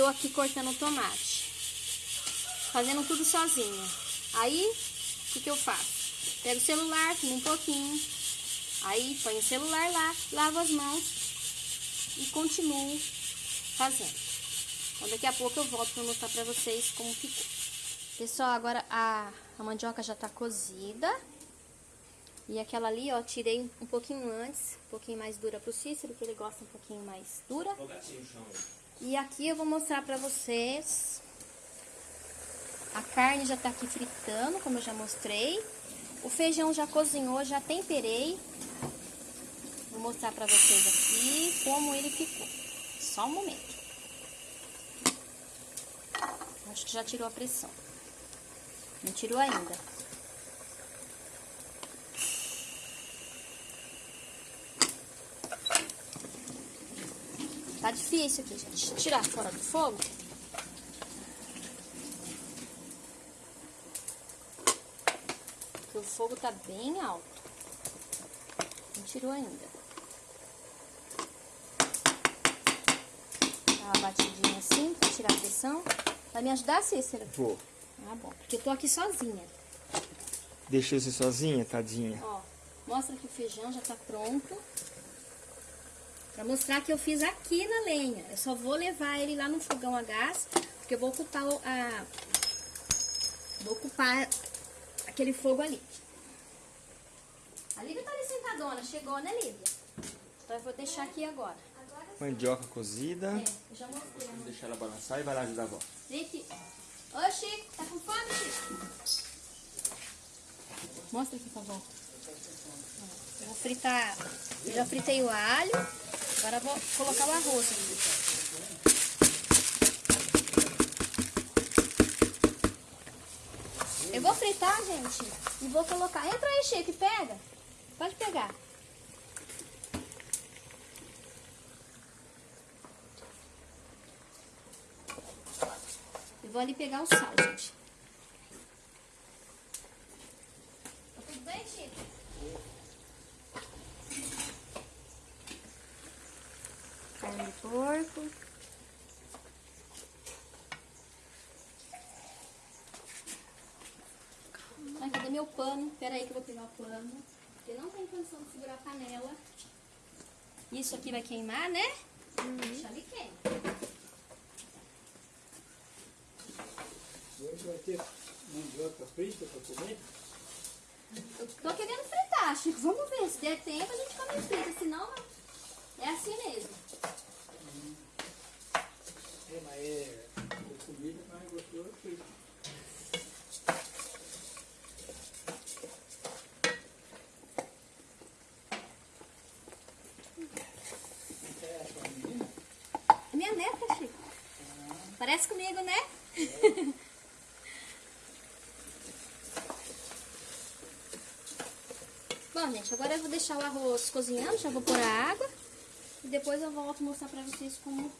tô aqui cortando tomate. Fazendo tudo sozinha. Aí, o que, que eu faço? Pego o celular, filmo um pouquinho. Aí, põe o celular lá, lavo as mãos e continuo fazendo. Então, daqui a pouco eu volto para mostrar para vocês como ficou. Pessoal, agora a, a mandioca já tá cozida. E aquela ali, ó, tirei um pouquinho antes, um pouquinho mais dura pro Cícero, que ele gosta um pouquinho mais dura. E aqui eu vou mostrar pra vocês. A carne já tá aqui fritando, como eu já mostrei. O feijão já cozinhou, já temperei. Vou mostrar pra vocês aqui como ele ficou. Só um momento. Acho que já tirou a pressão. Não tirou ainda. Tá difícil aqui, gente. Tirar fora do fogo. Porque o fogo tá bem alto. Não tirou ainda. Dá uma batidinha assim pra tirar a pressão. Vai me ajudar, Cícero? Vou. Ah, bom. Porque eu tô aqui sozinha. Deixei você sozinha, tadinha? Ó, mostra que o feijão já tá pronto. Pra mostrar que eu fiz aqui na lenha. Eu só vou levar ele lá no fogão a gás, porque eu vou ocupar o- a... Vou ocupar aquele fogo ali. A Lívia tá ali sentadona, chegou, né, Lívia? Então eu vou deixar aqui agora. Mandioca cozida. É, eu já mostrei. Vamos deixar ela balançar e vai lá ajudar a avó. Gente, ô Chico, tá com fome, Chico? Mostra aqui, por favor. Eu vou fritar, eu já fritei o alho, agora vou colocar o arroz aqui. Eu vou fritar, gente, e vou colocar. Entra aí, Chico, pega. Pode pegar. Eu vou ali pegar o sal, gente. Tá tudo bem, Chico? Carne de porco. Ai, cadê meu pano? Pera aí que eu vou pegar o pano. Porque não tem condição de segurar a panela. Isso aqui vai queimar, né? Deixa ali queima. Hoje vai ter mandioca frita para comer? Eu tô querendo fritar, Chico. Vamos ver. Se der tempo, a gente come frita. Senão, é assim mesmo. É, mas é comida mais gostosa é? É minha neta, Chico. Parece comigo, né? Bom, gente, agora eu vou deixar o arroz cozinhando, já vou pôr a água. E depois eu volto mostrar pra vocês como...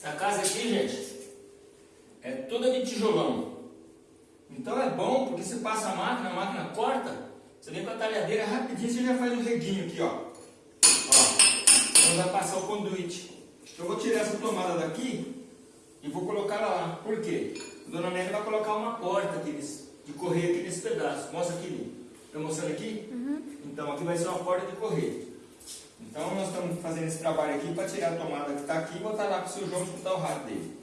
Essa casa aqui, gente, é toda de tijolão. Então é bom, porque você passa a máquina, a máquina corta, você vem com a talhadeira rapidinho, você já faz um redinho aqui, ó. Ó, então vai passar o conduíte. Eu vou tirar essa tomada daqui e vou colocar ela lá. Por quê? A dona Nélia vai colocar uma porta aqui nesse, de correio aqui nesse pedaço. Mostra aqui, Tá mostrando aqui? Então aqui vai ser uma porta de correio. Então nós estamos fazendo esse trabalho aqui para tirar a tomada que está aqui e botar lá para o seu João escutar o rádio dele.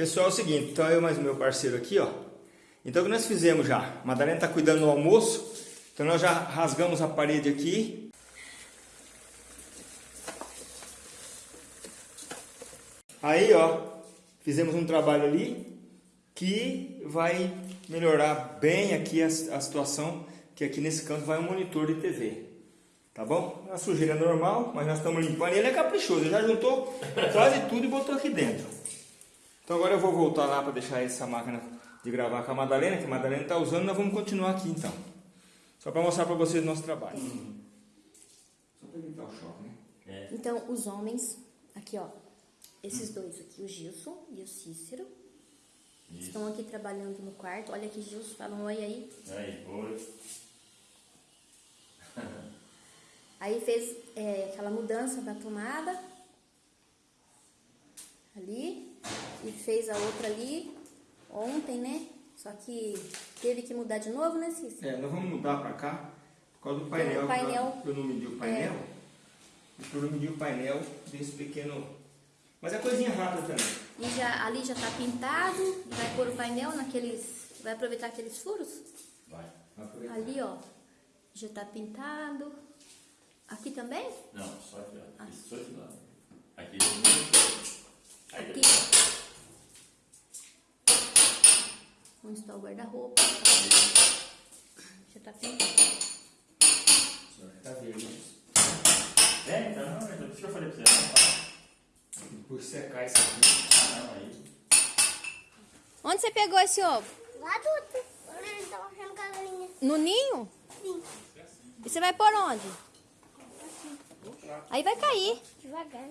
Pessoal, é o seguinte, então eu mais meu parceiro aqui, ó. Então o que nós fizemos já? A Madalena está cuidando do almoço, então nós já rasgamos a parede aqui. Aí, ó, fizemos um trabalho ali que vai melhorar bem aqui a, a situação, que aqui nesse canto vai um monitor de TV. Tá bom? A sujeira é normal, mas nós estamos limpando. E ele é caprichoso, ele já juntou quase tudo e botou aqui dentro. Então agora eu vou voltar lá para deixar essa máquina de gravar com a Madalena, que a Madalena está usando, nós vamos continuar aqui então. Só para mostrar para vocês o nosso trabalho. Só para evitar o choque, né? Então, os homens, aqui ó, esses dois aqui, o Gilson e o Cícero, estão aqui trabalhando no quarto. Olha aqui, Gilson, fala um oi aí. Aí, oi. Aí fez é, aquela mudança da tomada ali e fez a outra ali ontem, né? Só que teve que mudar de novo, né, Cícero? É, nós vamos mudar para cá por causa do painel. o painel- que Eu não medi o painel. Eu não medi o painel desse pequeno. Mas é coisinha rápida também. E já, ali já tá pintado, e vai pôr o painel naqueles. Vai aproveitar aqueles furos? Vai. Vai aproveitar. Ali, ó, já tá pintado. Aqui também? Não, só aqui, ó. Isso só aqui lá. Aqui. Aqui. Onde está o guarda-roupa? Já tá pintado. Tá verde. É, então, não, então, por isso que eu falei pra você, não, tá? Por secar isso aqui. Ah, não, aí. Onde você pegou esse ovo? Lá galinha. No ninho? Sim. E você vai por onde? Aí vai cair. Devagar.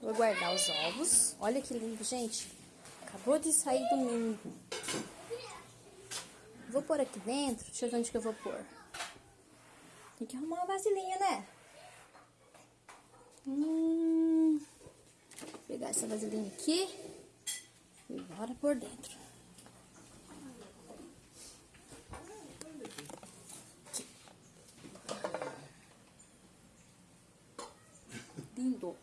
Vou guardar os ovos. Olha que lindo, gente. Acabou de sair do ninho. Vou pôr aqui dentro. Deixa eu ver onde que eu vou pôr. Tem que arrumar uma vasilhinha, né? Hum, vou pegar essa vasilhinha aqui e bora por dentro. Lindo.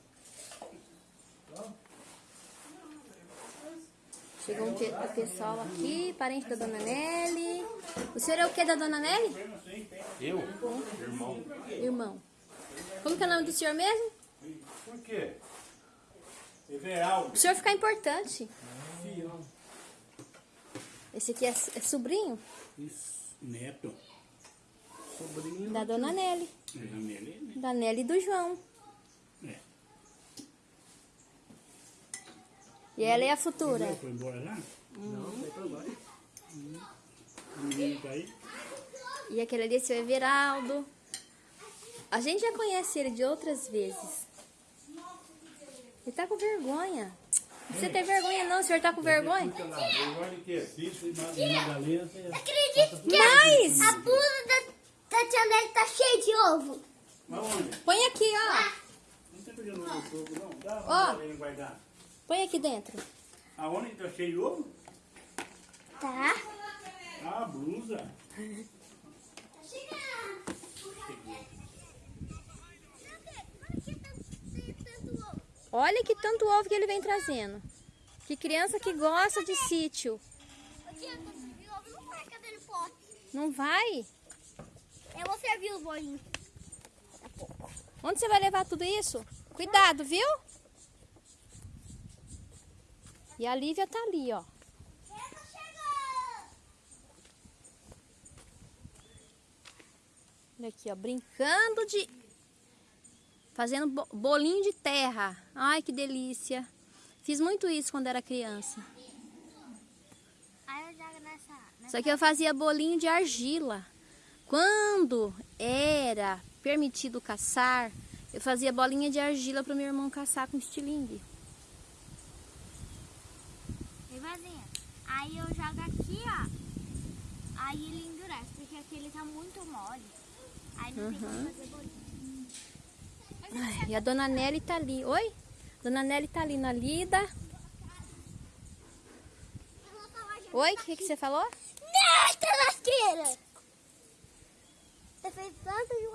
Chegou um o pessoal aqui, parente da dona Nelly. O senhor é o que da dona Nelly? Eu? Irmão. Irmão. Como que é o nome do senhor mesmo? Por quê? Everaldo. O senhor fica importante. Esse aqui é, é sobrinho Isso. Neto. Sobrinho. da dona Nelly. É Janele, né? Da Nelly e do João. E ela é a futura. Foi embora lá? Não, foi pra lá. O menino tá aí? E aquele ali é seu Everaldo. A gente já conhece ele de outras vezes. Ele tá com vergonha. Não precisa ter vergonha não, o senhor tá com vergonha? Você- Acredito que Mas, a blusa da, da tia Nelly tá cheia de ovo. Mas onde? põe aqui, ó. Não tem pegando ovo fogo, não. Dá Madalena guardar. Põe aqui dentro. Aonde tá cheio de ovo? Tá? Ah, a blusa. Olha que tanto ovo que ele vem trazendo. Que criança que gosta de sítio. Não vai? Eu vou servir os bolinhos. Onde você vai levar tudo isso? Cuidado, viu? E a Lívia tá ali, ó. Olha aqui, ó, brincando de... Fazendo bo- bolinho de terra. Ai, que delícia. Fiz muito isso quando era criança. Só que eu fazia bolinho de argila. Quando era permitido caçar, eu fazia bolinha de argila para meu irmão caçar com estilingue. Aí eu jogo aqui, ó. Aí ele endurece, porque aqui ele tá muito mole. Aí não tem como fazer bolinho. Ai, e a dona Nelly tá ali. Oi? Dona Nelly tá ali na lida. Oi, o que, que você falou? Nesta lasqueira! Você fez tanto de...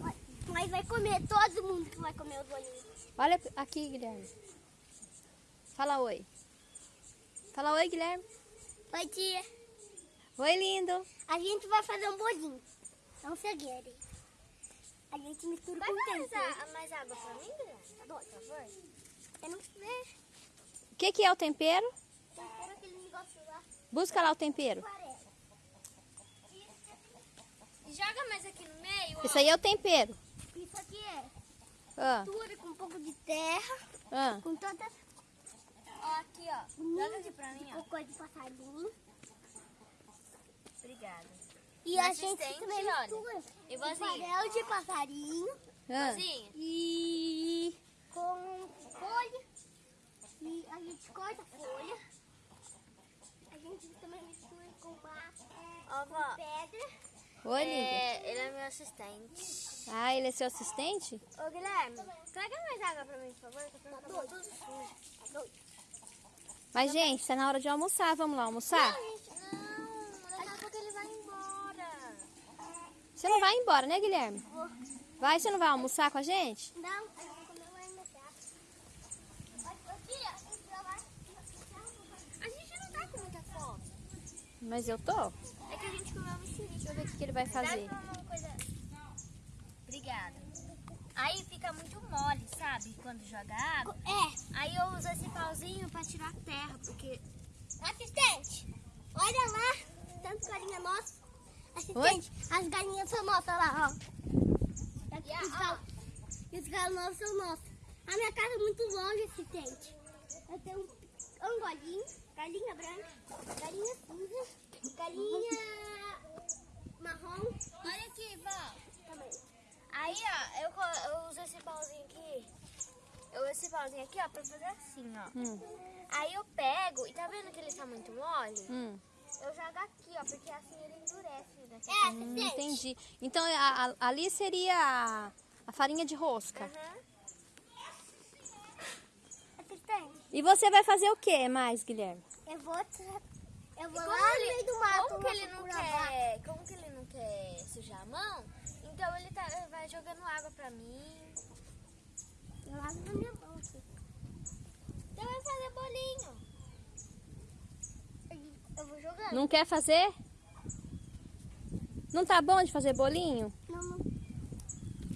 Olha, Mas vai comer todo mundo que vai comer os bolinhos. Olha aqui, Guilherme. Fala oi. Fala oi, Guilherme. Oi, tia. Oi, lindo. A gente vai fazer um bolinho. Não segredo. A gente mistura Vai com mais, tempero. a- mais água pra mim, Guilherme? Tá bom, por favor? Eu não sei. O que, que é o tempero? Tempero aquele negócio lá. Busca lá o tempero. Joga mais aqui no meio, ó. Isso aí é o tempero. Isso aqui é Ah, mistura com um pouco de terra. ah. Com toda Ó, aqui, ó. Joga aqui pra mim, ó. cocô de passarinho. Obrigada. E Mas a gente também olha. mistura E com farelo de passarinho. ah. Vozinha? E com folha. E a gente corta a folha. A gente também mistura com massa, Ó, vó. pedra. Oi. É, ele é meu assistente. Ah, ele é seu assistente? Ô, Guilherme, traga mais água pra mim, por favor. que eu tô ficando tudo sujo. Mas, gente, tá na hora de almoçar. Vamos lá almoçar? Não, daqui a pouco ele vai embora. Você não vai embora, né, Guilherme? Vai, você não vai almoçar com a gente? Não, gente gente gente não. Mas eu tô. É que a gente comeu mexerica. Deixa eu ver o que, que ele vai fazer. Obrigada. Aí fica muito mole, sabe? Quando joga água. É, Aí eu uso esse pauzinho pra tirar a terra, porque... assistente, olha lá, tanto galinha nossa. Assistente, as galinhas são nossas lá, ó. Aqui, os gal... E os galos nossos são nossos. A minha casa é muito longe, assistente. Eu tenho um angolinho, galinha branca, galinha cinza, galinha marrom Olha aqui, vó. Aí, ó, eu, eu uso esse pauzinho aqui. Eu uso esse pauzinho aqui, ó, pra fazer assim, ó. Hum, Aí eu pego, e tá vendo que ele tá muito mole? hum, Eu jogo aqui, ó, porque assim ele endurece daqui. É, hum, entendi. Então, a- a- ali seria a, a farinha de rosca. Aham. Assistente, E você vai fazer o que mais, Guilherme? eu vou, tra- eu vou lá como no ele- meio do mato. Como que ele não quer. Como que ele não quer sujar a mão? Então ele tá, ele vai jogando água pra mim. Eu lavo na minha mão aqui. Então vai fazer bolinho. Eu vou jogar. Não quer fazer? Não tá bom de fazer bolinho? Não, não.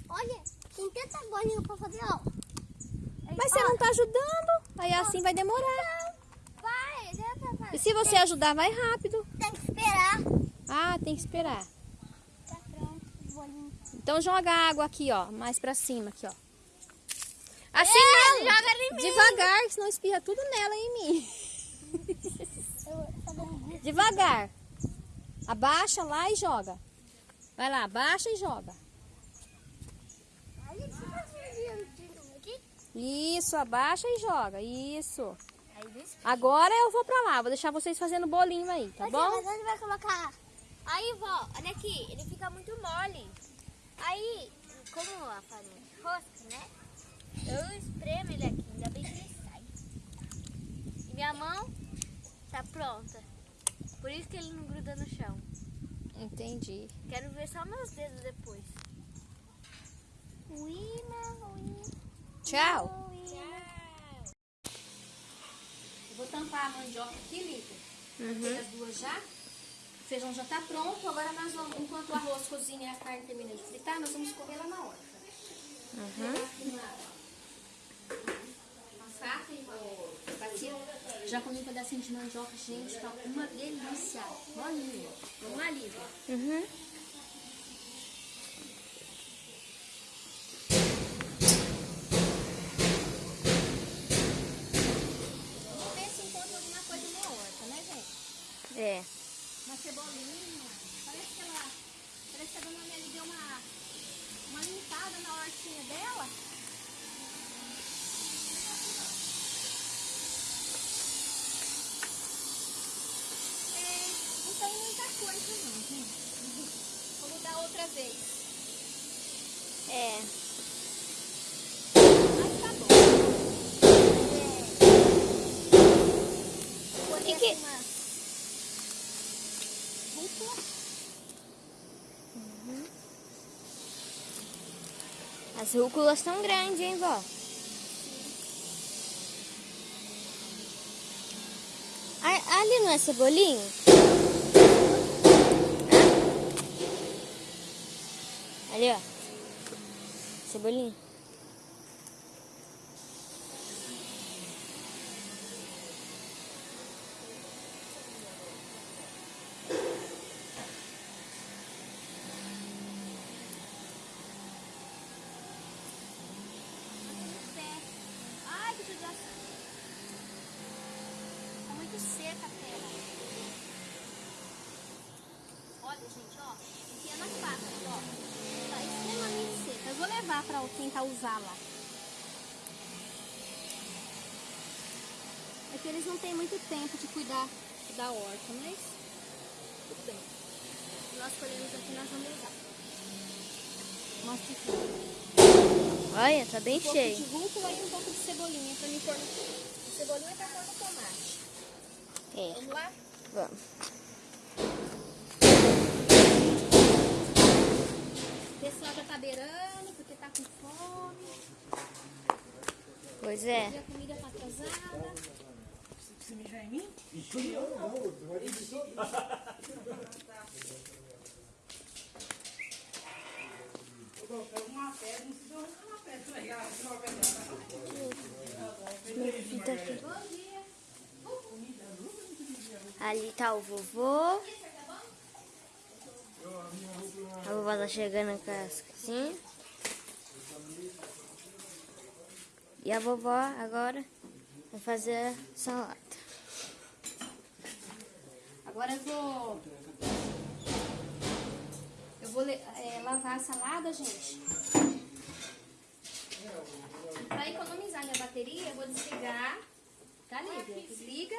Olha, tem tanta bolinha pra fazer, ó. Mas você não tá ajudando. Aí assim vai demorar. Vai, já tá E fazendo. se você ajudar, vai rápido. Tem que esperar. Ah, tem que esperar. Tá pronto, os bolinhos. Então joga a água aqui, ó. Mais pra cima, aqui, ó. Assim É, não. joga em mim. Devagar, senão espirra tudo nela e em mim. Eu Devagar. Abaixa lá e joga. Vai lá, abaixa e joga. Eu. Isso, abaixa e joga. Isso. Agora eu vou pra lá. Vou deixar vocês fazendo bolinho aí, tá bom? Mas onde vai colocar? Aí, vó, olha aqui, ele fica muito mole. Aí, como a farinha de rosca, né? Eu espremo ele aqui, ainda bem que ele sai. E minha mão tá pronta. Por isso que ele não gruda no chão. Entendi. Quero ver só meus dedos depois. Uina, uina, Tchau. uina. Eu vou tampar a mandioca aqui, Lívia. Tem as duas já. O feijão já tá pronto. Agora nós vamos, enquanto o arroz cozinha e a carne termina de fritar, nós vamos correr lá na horta. Pegar aqui uma, uma faca e uma bacia. Já comi um pedacinho de mandioca, gente. Tá uma delícia. Olha, vamos Lívia. Uhum. Vamos ver se encontra alguma coisa na horta, né, gente? É. Uma cebolinha. Parece que ela. Parece que a dona Nelly deu uma, uma hortinha dela. É, não tem muita coisa não, gente. Vou mudar outra vez. É. Mas tá bom. Vou E que- umas... Rúcula. As rúculas tão grandes, hein, vó? Ali não é cebolinho? Ali, ó. Cebolinha. Ai, que judiação. Tá muito seca a terra. Olha, gente, ó. Enfia nas patas, ó. Tá extremamente seca. Eu vou levar tentar usar lá. É que eles não têm muito tempo de cuidar da horta, mas tudo bem. Nós colhemos aqui, nós vamos usar. Mostra aqui. Olha, tá bem Um pouco cheio. de rúcula e um pouco de cebolinha pra me pôr no... A cebolinha pra pôr no tomate. É, Vamos lá? vamos. Pessoal já tá beirando tá fome. Pois é. comida. Você em mim? Uma pedra, não uma uma. Ali tá o vovô. A vovó tá chegando com as coisinhas. E a vovó agora vai fazer a salada. Agora eu vou... Eu vou é, lavar a salada, gente. Pra economizar minha bateria, eu vou desligar. Tá, Lívia? Desliga.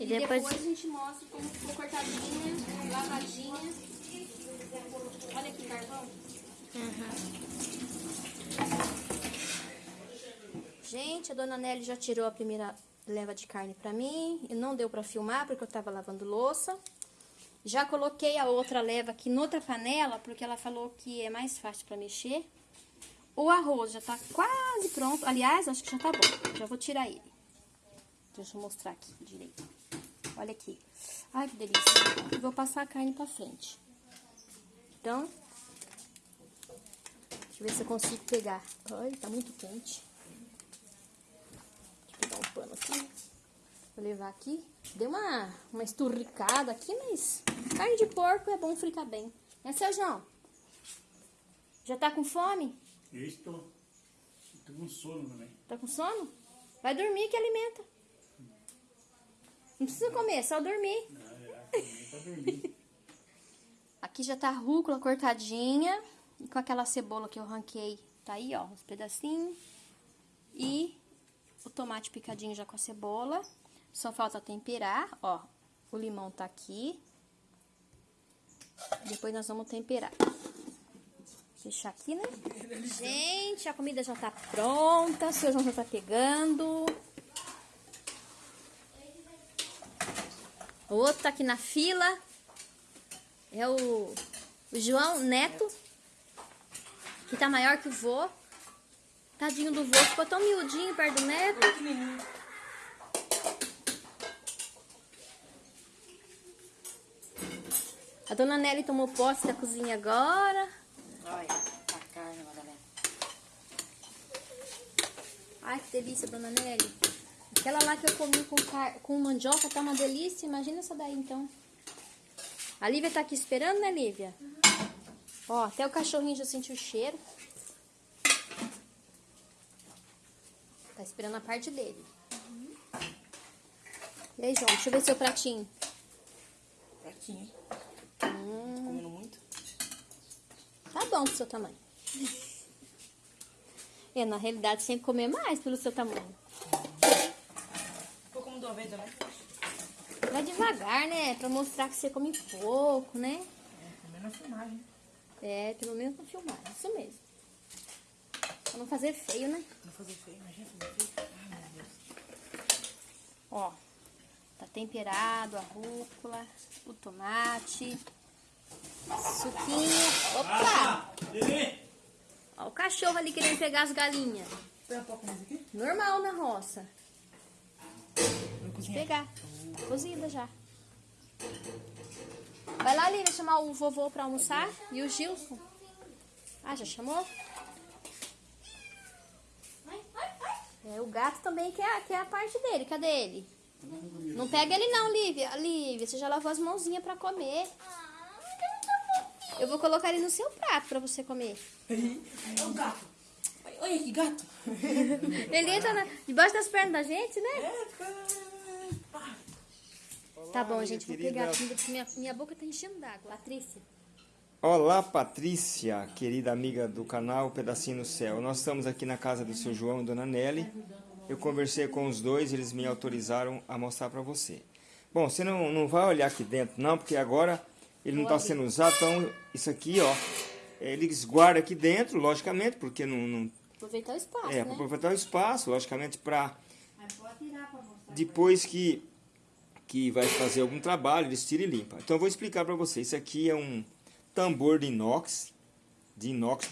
E depois- depois... a gente mostra como ficou cortadinha, lavadinha. Olha aqui, carvão. Gente, a dona Nelly já tirou a primeira leva de carne pra mim. E não deu pra filmar porque eu tava lavando louça. Já coloquei a outra leva aqui noutra panela porque ela falou que é mais fácil pra mexer. O arroz já tá quase pronto. Aliás, acho que já tá bom. Já vou tirar ele. Deixa eu mostrar aqui direito. Olha aqui. Ai, que delícia. Vou passar a carne pra frente. Então, deixa eu ver se eu consigo pegar. Ai, tá muito quente. Deixa eu pegar um pano aqui. Vou levar aqui. Deu uma, uma esturricada aqui, mas carne de porco é bom fritar bem. Né, seu João? Já tá com fome? Eu estou. Estou com sono também. Tá com sono? Vai dormir que alimenta. Não precisa comer, é só dormir. Também para dormir. Aqui já tá a rúcula cortadinha. E com aquela cebola que eu ranquei. Tá aí, ó, uns pedacinhos. E o tomate picadinho já com a cebola. Só falta temperar, ó. O limão tá aqui. Depois nós vamos temperar. Deixar aqui, né? Gente, a comida já tá pronta. O seu João já tá pegando. O outro tá aqui na fila. É o, o João Neto. Que tá maior que o vô. Tadinho do vô, ficou tão miudinho perto do neto. A dona Nelly tomou posse da cozinha agora. Olha, a carne, Madalena. Ai, que delícia, dona Nelly. Aquela lá que eu comi com, car... com mandioca tá uma delícia. Imagina essa daí, então. A Lívia tá aqui esperando, né, Lívia? Ó, até o cachorrinho já sentiu o cheiro. Tá esperando a parte dele. E aí, João, deixa eu ver seu pratinho. Pratinho. Hum, Comendo muito. tá bom pro seu tamanho. É, na realidade, sempre comer mais pelo seu tamanho. Ficou como de uma vez também. Vai devagar, né? Pra mostrar que você come pouco, né? É, também na filmagem. É, pelo menos pra filmar, isso mesmo. Pra não fazer feio, né? Não fazer feio, imagina fazer feio. Ai, meu Deus. Ó, tá temperado a rúcula, o tomate, suquinho. Opa! Nenê! Ó, o cachorro ali querendo pegar as galinhas. Põe a pouco mais aqui. Normal na roça. Vou pegar. Cozida já. Vai lá, Lívia, chamar o vovô pra almoçar. E o Gilson. Ah, já chamou? É, o gato também quer, quer a parte dele. Cadê ele? Não pega ele não, Lívia. Lívia, você já lavou as mãozinhas pra comer. Eu vou colocar ele no seu prato pra você comer. É o gato. Olha, que gato. Ele entra na- debaixo das pernas da gente, né? É. Tá bom, gente. Vou pegar a comida, porque minha, minha boca tá enchendo d'água. Patrícia. Olá, Patrícia, querida amiga do canal Pedacinho no Céu. Nós estamos aqui na casa do seu João e Dona Nelly. Eu conversei com os dois, eles me autorizaram a mostrar para você. Bom, você não, não vai olhar aqui dentro, não, porque agora ele não está sendo usado. Então, isso aqui, ó, eles guardam aqui dentro, logicamente, porque não, não Aproveitar o espaço, é, né? para aproveitar o espaço, logicamente, para depois que, que vai fazer algum trabalho, eles tiram e limpam. Então eu vou explicar para você. Isso aqui é um tambor de inox, de inox,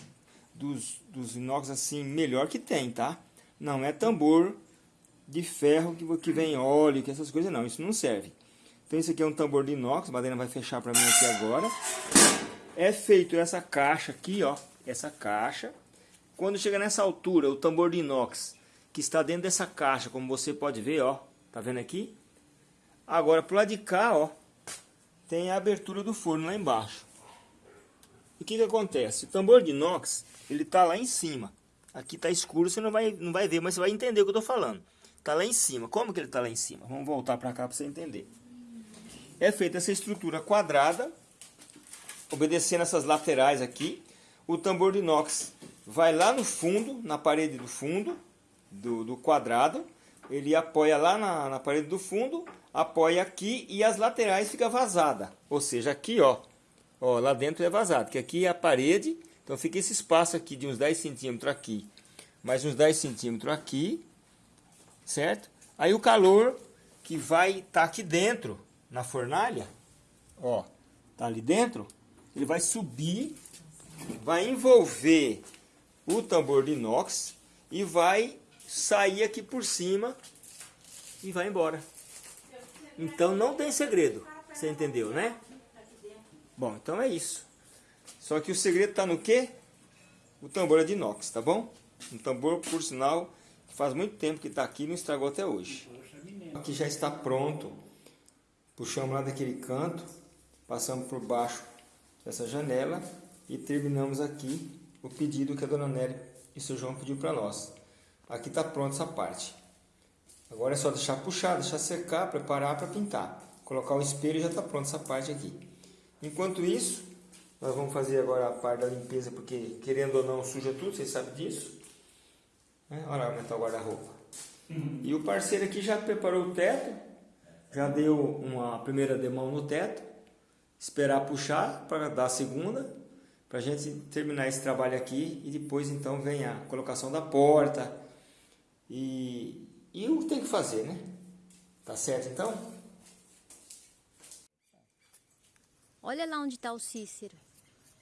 dos, dos inox assim, melhor que tem, tá? Não é tambor de ferro que, que vem óleo, que essas coisas não, isso não serve. Então isso aqui é um tambor de inox, a Madalena vai fechar para mim aqui agora. É feito essa caixa aqui, ó, essa caixa. Quando chega nessa altura, o tambor de inox que está dentro dessa caixa, como você pode ver, ó, tá vendo aqui? Agora pro lado de cá, ó, tem a abertura do forno lá embaixo. O que que acontece? O tambor de inox, ele tá lá em cima. Aqui tá escuro, você não vai, não vai ver, mas você vai entender o que eu tô falando. Tá lá em cima. Como que ele tá lá em cima? Vamos voltar para cá para você entender. É feita essa estrutura quadrada, obedecendo essas laterais aqui. O tambor de inox vai lá no fundo, na parede do fundo do, do quadrado. Ele apoia lá na, na parede do fundo, apoia aqui e as laterais fica vazada. Ou seja, aqui ó, ó, lá dentro é vazado, que aqui é a parede. Então fica esse espaço aqui de uns 10 centímetros aqui, mais uns 10 centímetros aqui, certo? Aí o calor que vai estar tá aqui dentro, na fornalha, ó, tá ali dentro, ele vai subir, vai envolver o tambor de inox e vai sair aqui por cima e vai embora. Então não tem segredo, você entendeu, né? Bom, então é isso. Só que o segredo está no quê? O tambor é de inox, tá bom? Um tambor, por sinal, faz muito tempo que está aqui e não estragou até hoje. Aqui já está pronto. Puxamos lá daquele canto, passamos por baixo dessa janela e terminamos aqui o pedido que a dona Nelly e o seu João pediu para nós. Aqui está pronta essa parte. Agora é só deixar puxar, deixar secar, preparar para pintar. Colocar o espelho e já está pronta essa parte aqui. Enquanto isso, nós vamos fazer agora a parte da limpeza, porque querendo ou não suja tudo, vocês sabem disso. Né? Olha lá aumentar o guarda-roupa. E o parceiro aqui já preparou o teto, já deu uma primeira demão no teto, esperar puxar para dar a segunda, para a gente terminar esse trabalho aqui e depois então vem a colocação da porta e, e o que tem que fazer, né? Tá certo então? Olha lá onde tá o Cícero.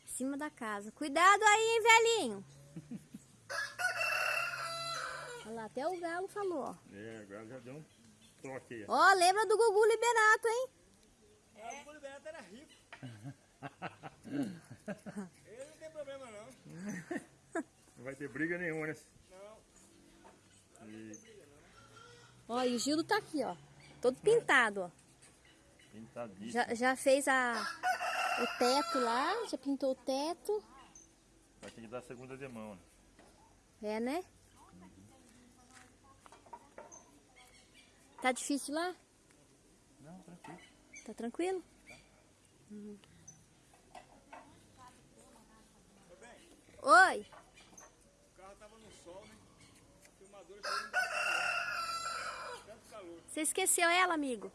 Em cima da casa. Cuidado aí, hein, velhinho. Olha lá, até o galo falou, ó. É, agora já deu um toque aí. Ó, lembra do Gugu Liberato, hein? O Liberato era rico. Ele não tem problema não. Não vai ter briga nenhuma, né? Ó, e o Gildo tá aqui, ó. Todo pintado, ó. Pintadíssimo. Já, já fez a, o teto lá, já pintou o teto. Vai ter que dar a segunda demão, né? É, né? Tá difícil lá? Não, tranquilo. Tá tranquilo? Uhum. Oi. O carro tava no sol, né? A filmadora tanto calor. Você esqueceu ela, amigo?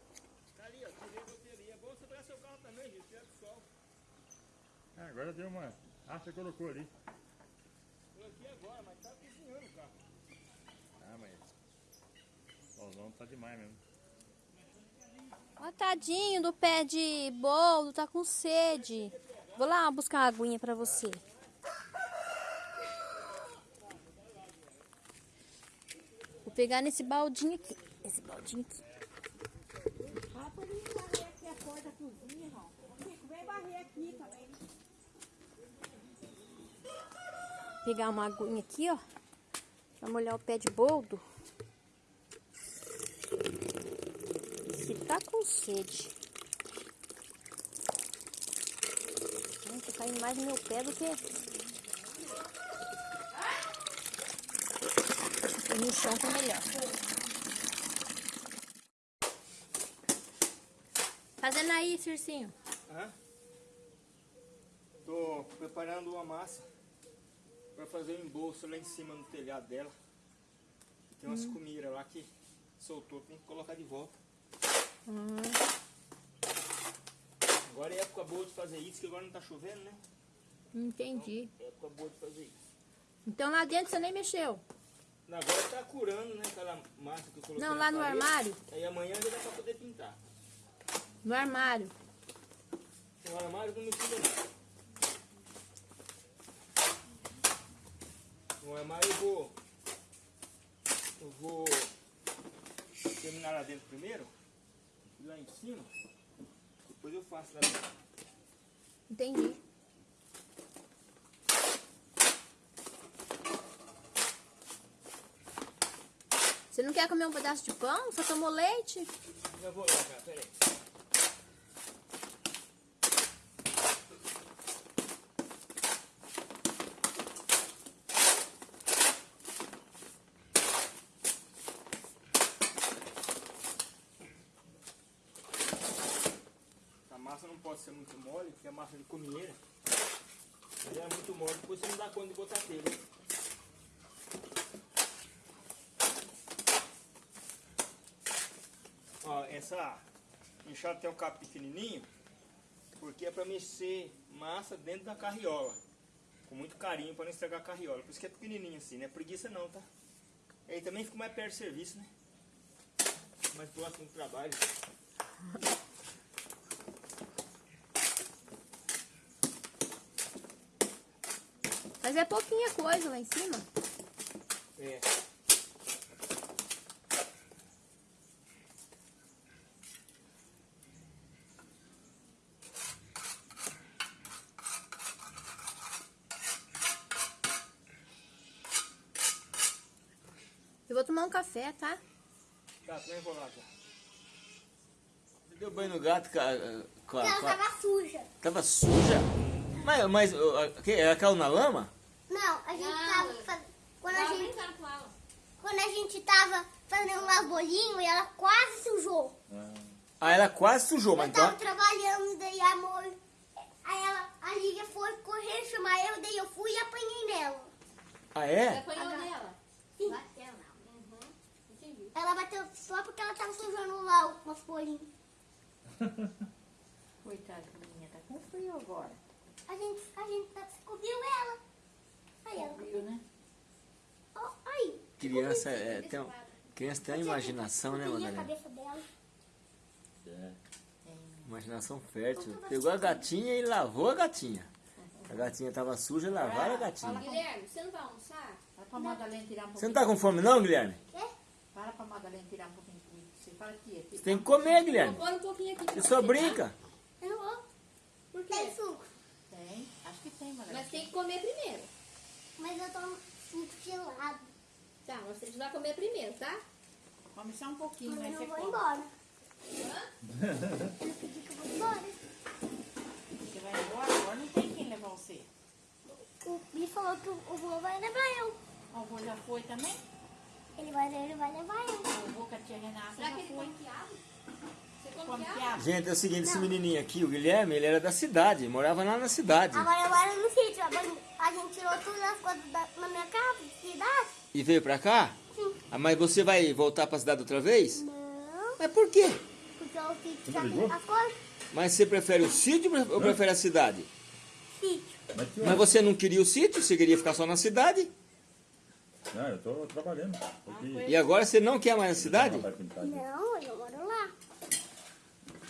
É, agora deu uma... Ah, você colocou ali. Coloquei agora, mas tá cozinhando o carro. Ah, mas... O solzão tá demais mesmo. Ó, tadinho do pé de bolo, tá com sede. Vou lá buscar uma aguinha pra você. Vou pegar nesse baldinho aqui. Esse baldinho aqui. Rapaz, barrer aqui a porta da cozinha, ó. Vem varrer aqui também. Pegar uma aguinha aqui, ó. Pra molhar o pé de boldo. Se tá com sede. Tá caindo mais no meu pé do que... No chão tá melhor. Fazendo aí, Circinho. Hã? Tô preparando uma massa para fazer um embolso lá em cima no telhado dela. E tem umas comidas lá que soltou, tem que colocar de volta. Agora é época boa de fazer isso, que agora não tá chovendo, né? Entendi. É época boa de fazer isso. Então lá dentro você nem mexeu? Agora tá curando, né? Aquela massa que eu coloquei Não, lá no parede. armário. Aí amanhã já dá pra poder pintar. No armário. No armário não me tira não. No armário eu vou. Eu vou terminar lá dentro primeiro. Lá em cima. Depois eu faço lá dentro. Entendi. Você não quer comer um pedaço de pão? Só tomou leite? Já vou lá, cara, peraí. A ser muito mole, porque é massa de comieira. Se é muito mole, depois você não dá conta de botar telha. Ó, essa enxada tem um cabo pequenininho, porque é para mexer massa dentro da carriola. Com muito carinho para não estragar a carriola. Por isso que é pequenininho assim, não é preguiça não, tá? Aí também fica mais perto do serviço, né? Mais próximo do trabalho. Mas é pouquinha coisa lá em cima. É. Eu vou tomar um café, tá? Tá, também vou lá, tá. Você deu banho no gato, cara? Com a- Ela com a- tava suja. Tava suja? Mas, mas a- que- ela caiu na lama? A gente Não, tava fazendo. Quando a gente, quando a gente tava fazendo um bolinho e ela quase sujou. Ah, ela quase sujou, mas Eu tava então... trabalhando, daí a amor. Aí ela, a Lívia foi correr chamar eu, daí eu fui e apanhei nela. Ah, Você é? apanhou nela? Sim. Bateu, não. Uhum. Entendi. Ela bateu só porque ela tava sujando lá o nosso bolinho. Coitada, menina, tá com frio agora. A gente, a gente descobriu ela. Frio, né? Criança, é, tem, um- criança tem uma imaginação, né, a Madalena? cabeça dela. É. Imaginação fértil. Pegou a gatinha e lavou a gatinha. A gatinha tava suja, lavaram a gatinha. Guilherme, você não vai almoçar? Para pra Madalena tirar um Você pouquinho. não tá com fome não, Guilherme? Para pra Madalena tirar um pouquinho de comida. Você fala aqui, Você tem que comer, Vou Guilherme. pôr um pouquinho aqui. Você só você, brinca. Eu vou. Por Tem quê? suco. Tem? Acho que tem, Madalena. Mas tem que comer primeiro. Mas eu tô suco gelado. Tá, mas você vai comer primeiro, tá? Come só um pouquinho, Mas mas eu vou come. embora. Eu pedi que eu vou embora. Você vai embora, agora não tem quem levar você. O Bi falou que o vô vai levar eu. O avô já foi também? Ele vai, ele vai levar eu. O avô com a tia Renata Será já que ele foi. come Gente, é o seguinte, esse menininho aqui, o Guilherme, ele era da cidade, morava lá na cidade. Agora eu moro no sítio. Agora A gente tirou tudo as coisas da, na minha casa, cidade. E veio pra cá? Sim. Ah, mas você vai voltar pra cidade outra vez? Não, Mas por quê? porque o sítio já tem as coisas. Mas você prefere o sítio ou prefere a cidade? Sítio. Mas você não queria o sítio, você queria ficar só na cidade? Não, eu tô trabalhando. Porque... E agora você não quer mais a cidade? Não, eu moro.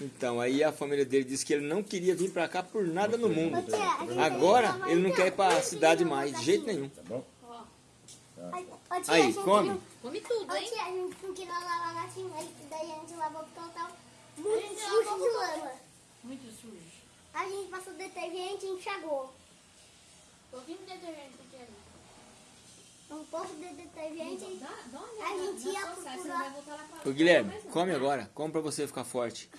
Então, aí a família dele disse que ele não queria vir pra cá por nada no mundo. A gente Agora ele não quer ir pra então. cidade mais, de jeito nenhum. Tá bom? Aí, a gente come. Come tudo, hein? tia, a gente não queria lavar a aí daí a gente lavou porque ela tava muito suja de lama. Muito sujo. A gente passou detergente e enxagou. Pouquinho de detergente aqui. Um pouco de detergente. Dá, dá uma A gente na ia procurar- Ô Guilherme, come agora. Come pra você ficar forte.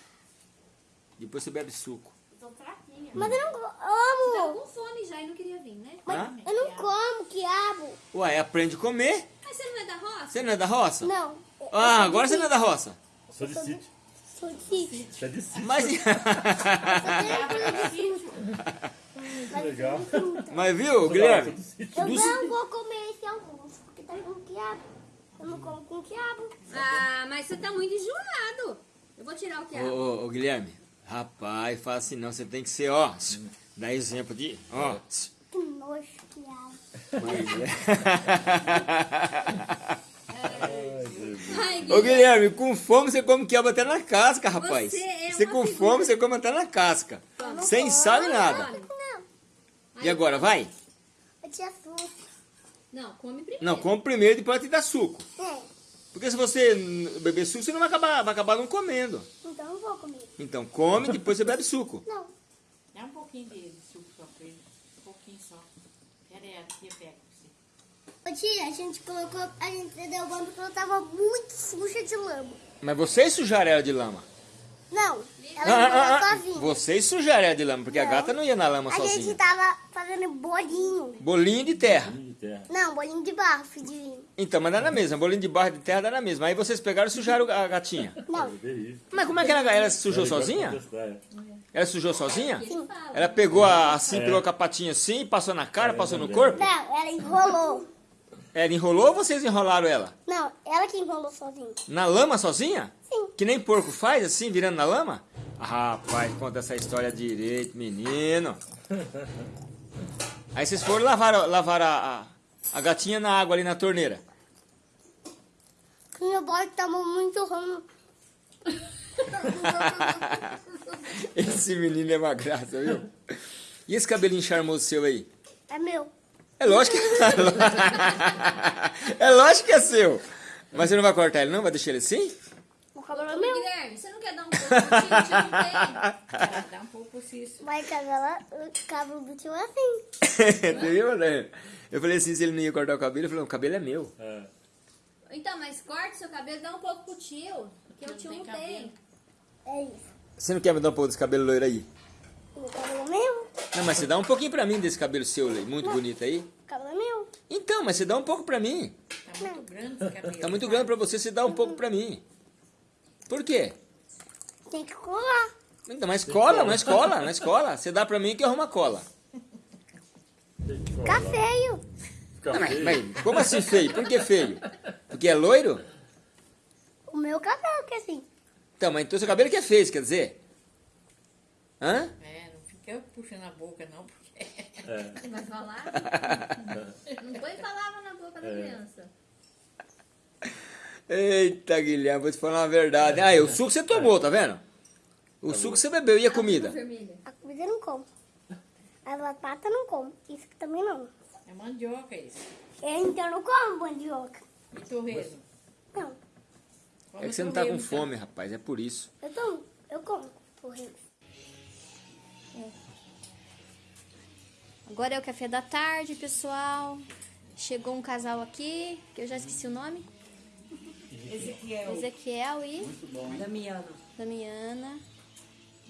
Depois você bebe suco. Tô fraquinha. Mas eu não Tá amo. com fome já e não queria vir, né? Mas Hã? eu não como quiabo. Ué, aprende a comer. Mas você não é da roça? Você não é da roça? Não. Ah, agora você não é da roça. Sou de sítio. Sou de sítio. Você é de sítio. Mas, legal. mas viu, Guilherme? Eu não vou comer esse alguns, porque tá com quiabo. Eu não como com quiabo. Ah, mas você tá muito enjoado. Eu vou tirar o Ô, quiabo. ô, ô, Guilherme, rapaz, fala assim não. Você tem que ser, ó, dá exemplo de, ó. Que nojo, quiabo. Ai, Ô Guilherme, com fome você come quiabo até na casca, rapaz. Você é Você com figura. fome você come até na casca. Sem sal e nada. Não, E agora, vai? eu tinha fruta. Não, come primeiro. Não, come primeiro e depois te dá suco. É, Porque se você beber suco, você não vai acabar, vai acabar não comendo. então eu vou comer. Então come, depois você bebe suco. Não, Dá um pouquinho de, de suco só pra ele. Um pouquinho só. Pera aí, a tia pega pra você. Ô tia, a gente colocou, a gente deu banho porque ela tava muito suja de lama. Mas vocês sujaram ela de lama. Não, ela Ah, ah, ah, ah, sozinha. Vocês sujaram ela de lama, porque a Não. gata não ia na lama A gente sozinha. tava fazendo bolinho. Bolinho de terra. De terra. Não, bolinho de barro, filhinho. Então, mas dá na mesma. Bolinho de barro de terra dá na mesma. Aí vocês pegaram e sujaram a gatinha. Não. Mas como é que ela, ela se sujou de sozinha? é. Ela sujou sozinha? Fala. Ela pegou a, assim, É. pegou com a patinha assim, passou na cara, É, passou no corpo? não, ela enrolou. Ela enrolou ou vocês enrolaram ela? Não, ela que enrolou sozinha. Na lama sozinha? Sim. Que nem porco faz, assim, virando na lama? Ah, rapaz, conta essa história direito, menino. Aí vocês foram lavar, lavar a, a, a gatinha na água ali na torneira. Que meu boy tava muito ruim. Esse menino é uma graça, viu? E esse cabelinho charmoso seu aí? É meu. É lógico que... é lógico que é seu. Mas você não vai cortar ele não? Vai deixar ele assim? O cabelo é Ô, meu. Guilherme, você não quer dar um pouco de tio? Tio não tem. Dá, um pouco cisso. Mas cabelo, o cabelo do tio é assim. Entendeu, né? Eu falei assim, se ele não ia cortar o cabelo, eu falei, o cabelo é meu. É. Então, mas corta seu cabelo, dá um pouco pro tio. Que o tio não tem. É isso. Você não quer me dar um pouco desse cabelo loiro aí? O cabelo é meu. Não, mas você dá um pouquinho pra mim desse cabelo seu muito bonito aí. O cabelo é meu. Então, mas você dá um pouco pra mim. Tá muito grande esse cabelo. Tá muito grande pra você, você dá um pouco pra mim. Por quê? Tem que colar. Então, mas cola, mas cola, na escola. Você dá pra mim que eu arrumo a cola. Fica feio. Não, mas, mas como assim feio? Por que feio? Porque é loiro? O meu cabelo que é assim. Então, mas então seu cabelo que é feio, quer dizer? Hã? É, não fica puxando a boca não, porque... É. Você vai falar? Não põe palavra na boca da É. criança. Eita, Guilherme, vou te falar uma verdade. Ah, o suco você tomou, tá vendo? O suco você bebeu e a comida? Vermelha. A comida eu não como. A batata eu não como. Isso aqui também não. É mandioca isso. Eu, então eu não como mandioca. E torresmo? Não. É que você não tá com fome, rapaz, é por isso. Eu tomo. Eu como. Torresmo. Agora é o café da tarde, pessoal. Chegou um casal aqui, que eu já esqueci o nome. Ezequiel. Ezequiel e Damiano. Damiana.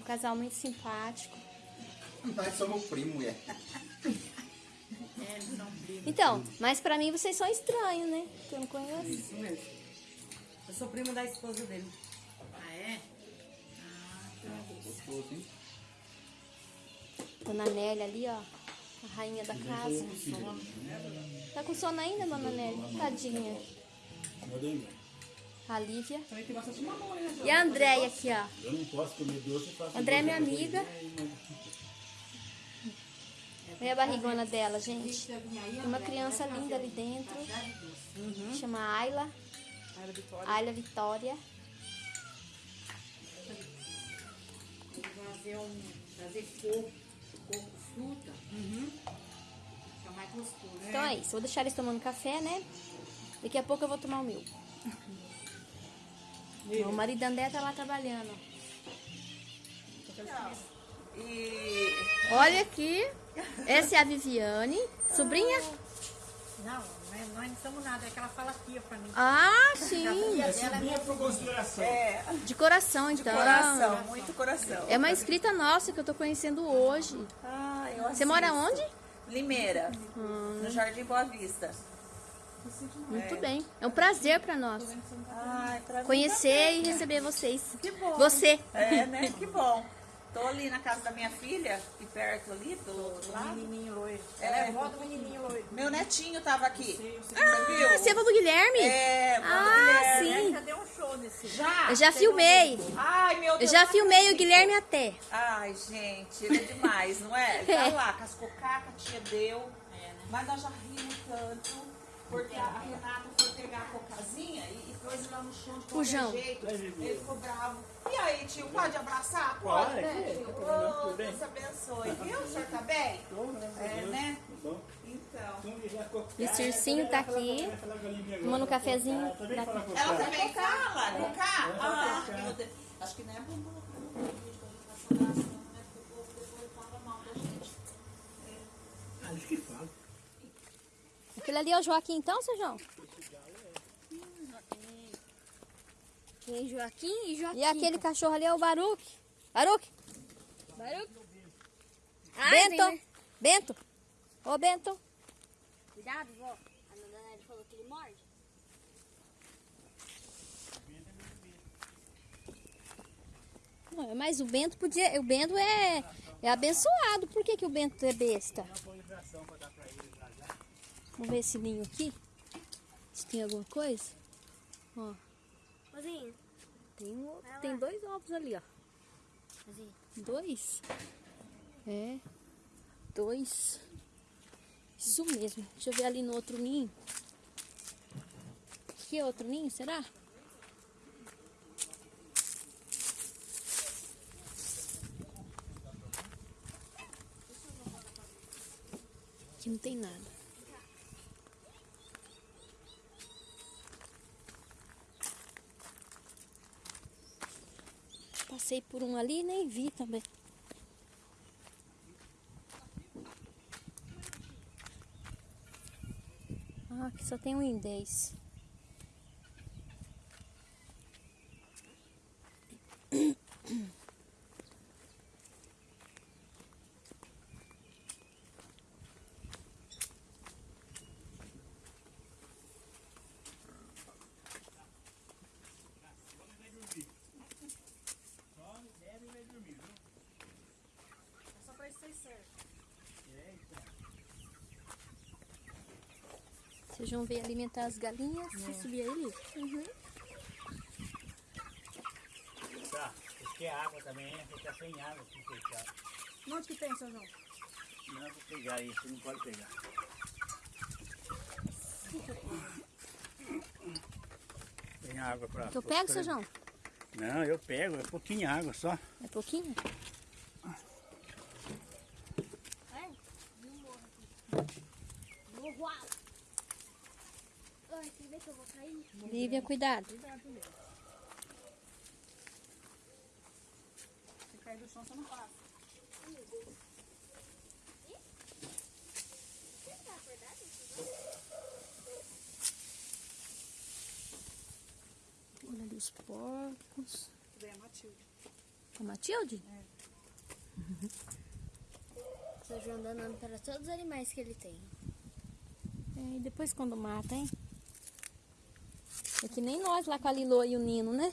Um casal muito simpático. Nós somos primo, é. É, eles são primos. Então, mas pra mim vocês são estranhos, né? Que eu não conheço. Isso mesmo. Eu sou primo da esposa dele. Ah, é? Gostoso, hein? Dona Nélia ali, ó. A rainha da casa. Tá com sono ainda, Dona Nélia? Tadinha. A Lívia. Também tem bastante mamão, né? E a Andréia aqui, ó. Eu não posso comer doce, eu faço André é minha amiga. Olha a barrigona dela, gente. Tem uma criança linda ali dentro. Chama Ayla. Ayla Vitória. Vou fazer um... Fazer coco. Coco fruta. Fica mais gostoso. Então é isso, vou deixar eles tomando café, né? Daqui a pouco eu vou tomar o meu. O marido André tá lá trabalhando. E. Olha aqui, essa é a Viviane, sobrinha. Não, nós, nós não somos nada. É que ela fala tia pra mim. Ah, sim, É subir por consideração. É, de coração então. coração, muito coração. É uma inscrita nossa que eu tô conhecendo hoje. Ah, eu Você mora onde? Limeira, Hum. no Jardim Boa Vista. Muito bem. É um prazer pra nós Ai, pra mim conhecer e receber vocês. Que bom. Você. É, né? Que bom. Tô ali na casa da minha filha, aqui perto ali, do, do lado. Menininho loiro. É. Ela é avó do menininho loiro. Meu netinho tava aqui. Você Ah, viu? você é avó do Guilherme? É, vó do Ah, Guilherme. sim. Já deu um show nesse. Já? Eu já filmei. Ai, meu Eu Deus. já não filmei o. Guilherme até. Ai, gente, ele é demais, não é? Ele tá lá, cascou caca, tia deu. Mas nós já rimos tanto. Porque a Renata foi pegar a cocazinha e, e pôs lá no chão de qualquer João. jeito. Ele ficou bravo. E aí, tio, pode abraçar? Pode, né, tio? Ô, Deus abençoe. Viu? O senhor tá bem? É, né? Então. E o Circinho tá aqui, tomando um cafezinho. Ela também fala? Cocá? Ah, meu Deus. Acho que não é bom colocar no Aquele ali é o Joaquim então, seu João? Tem Joaquim e Joaquim. E aquele cachorro ali é o Baruque. Baruque, Barulho. Bento, Bento. Ô, Bento. Cuidado, vó. A Nelly falou que ele morde. Não, Mas o Bento podia. O Bento é, é abençoado. Por que, que o Bento é besta? Vamos ver esse ninho aqui. Se tem alguma coisa. Ó, tem, um- tem dois ovos ali, ó. Dois? É. Dois. Isso mesmo. Deixa eu ver ali no outro ninho. Que outro ninho, será? Aqui não tem nada. Passei por um ali e nem vi também. Ah, aqui só tem um indês. Ver alimentar as galinhas e subir ali. Tá, porque a água também fica sem água se fechar. Onde que tem, seu João? Não vou pegar isso, não pode pegar. Tem água pra. Eu pego, seu João? Não, eu pego, é pouquinho água só. É pouquinho? Uau. Ai, quer ver que eu vou cair? Lívia, cuidado. Se cair do chão, você não passa. Olha ali os porcos. Vem a Matilde. A Matilde? Seu João dando nome para todos os animais que ele tem. É, e depois quando mata, hein? É que nem nós lá com a Lilo e o Nino, né?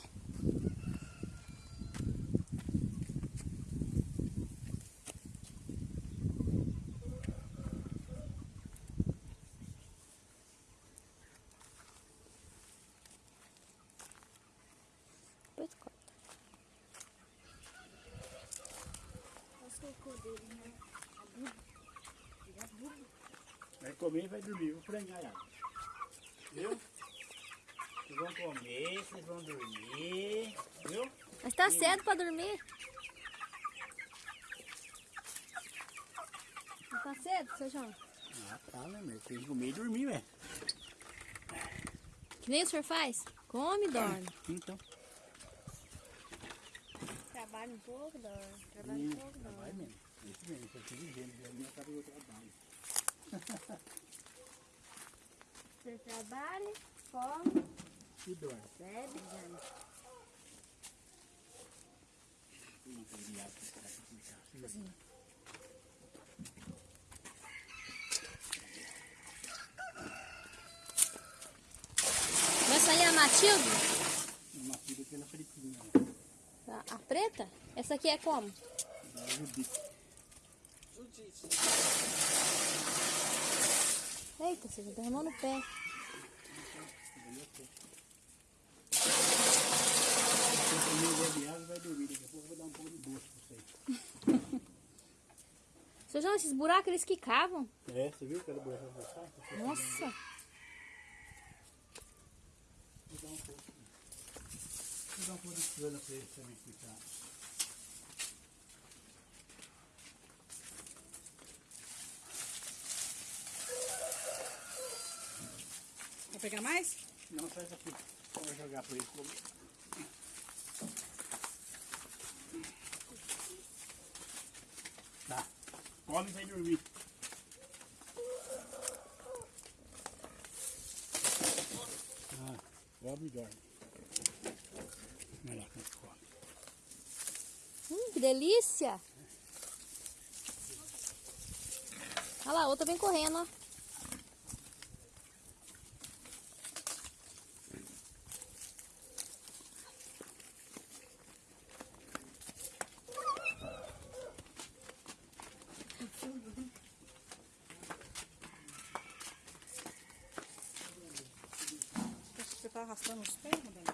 Vai comer e vai dormir, vou frangar a água. Viu? Vocês vão comer, vocês vão dormir, viu? Mas tá cedo pra dormir. Não tá cedo, seu João? Ah, tá, né, meu? Tem que comer e dormir, velho. Que nem o senhor faz? Come e dorme. Então. Trabalha um pouco, dorme. Trabalha um pouco, dorme. Vai mesmo. Isso mesmo, eu tô dizendo. A minha cara eu trabalho. Você trabalha, come, E dorme. bebe, em casa. Vai sair a Matilde? Uma filha pela fritinha. A, a preta? Essa aqui é como? Judite. Eita, você já derramou no pé. Se eu comer o de água, vai dormir. Daqui a pouco eu vou dar um pouco de gosto pra vocês. Seu João, esses buracos eles que cavam? É, você viu que era buraco pra passar? Nossa. Vou dar um pouco. Vou dar um pouco de cana pra eles também ficar. Vai pegar mais? Não, sai daqui. Vou jogar pra eles comer. Tá. Come e vai dormir. Come e dorme. Lá, como come. Hum, que delícia. Olha lá, outra vem correndo, ó. Você tá arrastando os pés, Madalena?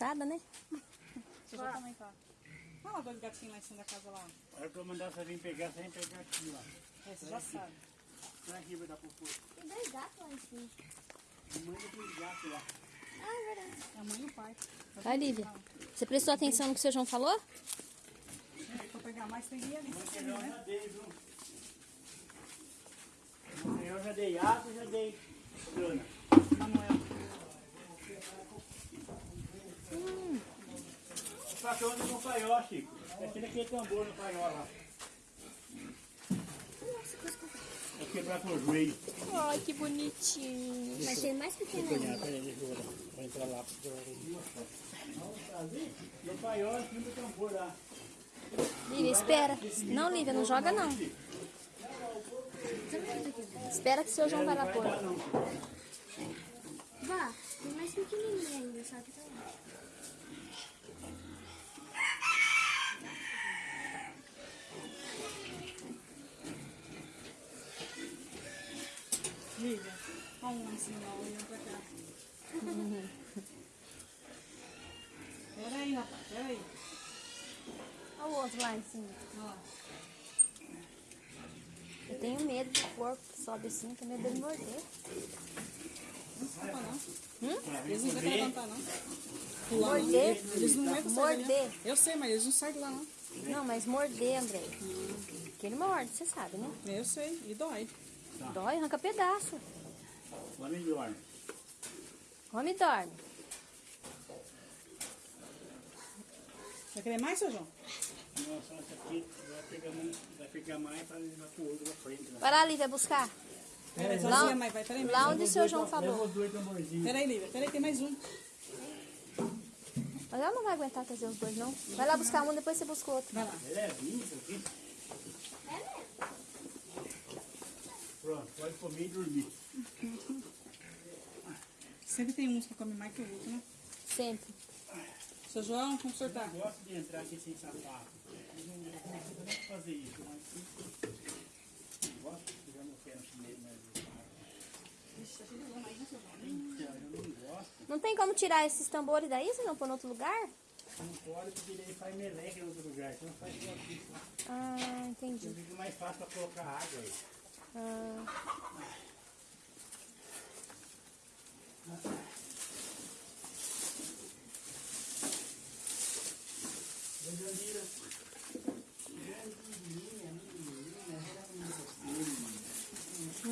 Cansada, né? Você já também tá. Olha lá dois gatinhos lá em cima da casa lá. A hora que eu mandar você vir pegar, você vem pegar aqui, ó. É, você já sabe. Tá aqui, vai dar pro povo. Tem dois gatos lá em cima. Manda pros gatos lá. Ah, é verdade. É a mãe e o pai. Vai, Lívia. Você prestou atenção no que o seu João falou? Se for pegar mais, tem que ir ali. Eu já dei, viu? Eu já dei água, já dei cana. Manuel. Que onde no paiol, Chico? É aquele aquele tambor no paiol lá. É quebrar com o joelho. Ai, que bonitinho. Vai ser mais pequeno ainda. peraí, deixa eu. Vou entrar lá. eu vou- No paiol, aqui no tambor lá. Lívia, espera. Não, Lívia, não joga não. Espera que o seu João vai lá pôr. Vá, tem mais pequenininho ainda, só que tá lá. Lívia. Olha um lá em cima, ó, olhando pra cá. Pera aí, rapaz, pera aí. Olha o outro lá em cima. Lá. Eu tenho medo do porco que sobe assim, tenho medo dele morder. Eles não aguentam levantar, não. Morder? Eles não aguentam Morder. não. Eu sei, mas eles não saem de lá, não. Não, mas morder, André. Porque ele morde, você sabe, né? Eu sei, e dói. Dói, arranca pedaço. Lá me dorme. Come e dorme. Vai querer mais, seu João? Nossa, essa aqui vai pegar mais, vai pegar mais para levar pro outro pra frente. Lá. Vai lá, Lívia, buscar. Pera aí, Lá- mãe, vai. Pera aí, Lá onde o seu João falou. os dois tamborzinhos. Pera aí, Lívia. Pera aí, tem mais um. Mas ela não vai aguentar trazer os dois, não. Vai lá buscar um, depois você busca o outro. Vai lá. É levinho isso aqui. Pronto, pode comer e dormir. Sempre tem uns que comem mais que o outro, né? Sempre. Seu João, vamos sortar. Eu gosto de entrar aqui sem sapato. Eu não eu não consigo nem fazer isso, mas eu gosto de jogar no pé no chinês, mas então, eu não gosto. Não tem como tirar esses tambores daí, se não pôr em outro lugar? Não pode porque ele faz meleca em outro lugar, então faz aqui. Ah, entendi. Eu fico mais fácil para colocar água aí. Ah,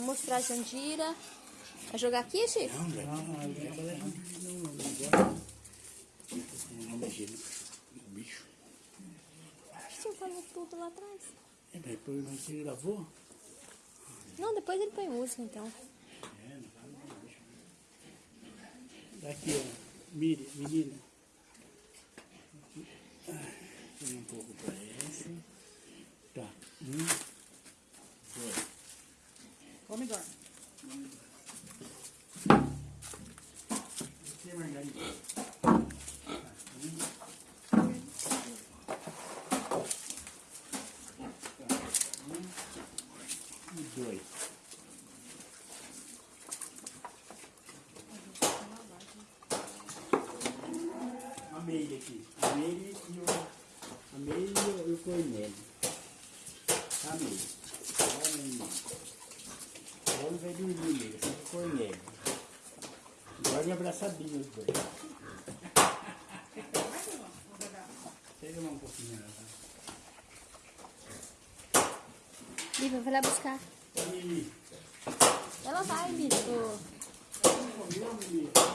mostrar a Jandira. Vai jogar aqui, Chico? Não. Não, não, não, não, não. Não no bicho. Você falou tudo lá atrás. É, depois você lavou? Não, depois ele põe música, então. Daqui, ó. Mire, menina. Aqui. Um pouco pra essa. Tá. Um. Dois. Come, Dor. Aqui, Margarida. Um. E dois. A meia aqui. A meia e o. A meia e o, e o cornélio. A meia. Olha a meia. O homem vai dormir nele, só com o cornélio. Abraçadinho os dois. Pega um pouquinho. Lívia, vai lá buscar. Ela vai, bicho. comeu, menino? Tá.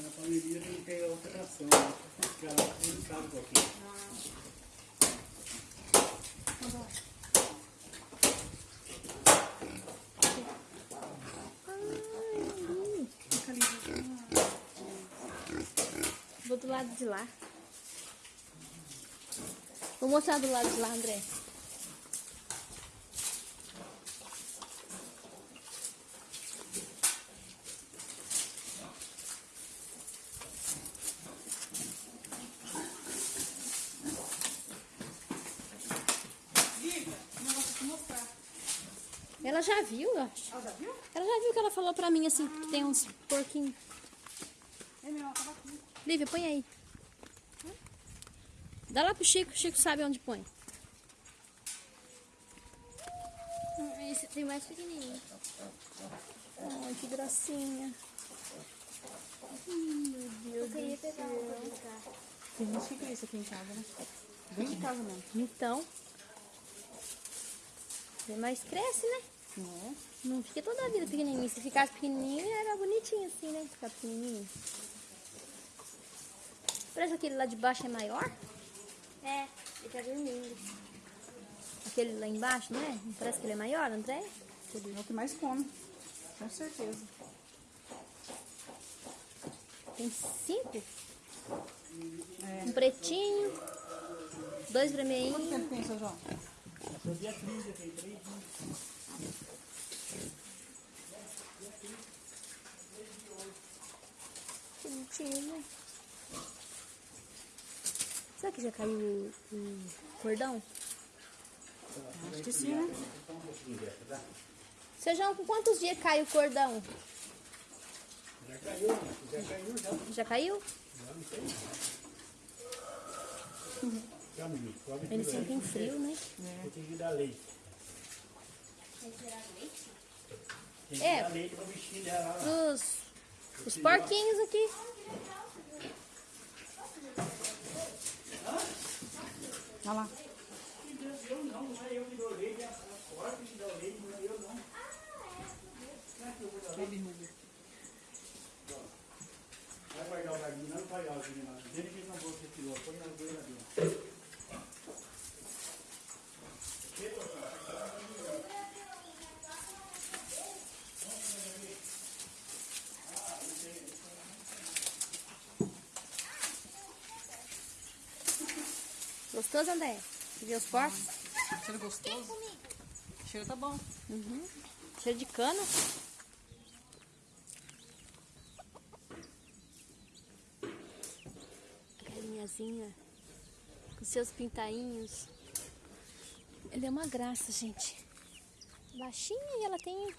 A família tem que ter outra ação, né? Porque ela não sabe um pouquinho. Vou do lado de lá. Vou mostrar do lado de lá, André. Ela já viu, eu acho. Ela já viu? Ela já viu que ela falou pra mim assim, que tem uns porquinhos. É mesmo, ela tava aqui. Lívia, põe aí. Dá lá pro Chico, o Chico sabe onde põe. Hum, Esse tem mais pequenininho. Ai, que gracinha. Eu queria pegar um pra brincar. Tem gente que cria isso aqui em casa, né? Dentro de casa mesmo. Então. Mas cresce, né? Não Não fica toda a vida pequenininho. Se ficasse pequenininho, era bonitinho assim, né? Ficar pequenininho. Parece que aquele lá de baixo é maior. É, ele tá dormindo. Aquele lá embaixo, não é? Não parece que ele é maior, André? é o que mais come. Com certeza. Tem cinco. É. Um pretinho. Dois Quanto vermelhinhos. tempo tem, seu João? Foi dia 30, tem três dias. Que bonitinho, né? Será que já caiu o, o cordão? Acho que sim, né? Seu João, com quantos dias cai o cordão? Já caiu, né? Já caiu, já. Já caiu? Já não sei. Já, menino, come Eles tudo aí. sentem frio, né? Tem que dar leite. Tem que É. dar leite pra bichinho dela lá. Os, os porquinhos aqui. Olha lá. Eu não, não é eu que dou leite, é a porta que dá leite, não é eu não. Baby Ruby. Vai guardar o galinho, não vai guardar o galinho lá. Dele que não vou piloto, põe na geladeira. Gostoso, André? Você viu os porcos? Cheiro gostoso. O cheiro tá bom. Uhum. Cheiro de cana. Galinhazinha. Com seus pintainhos. Ele é uma graça, gente. Baixinha e ela tem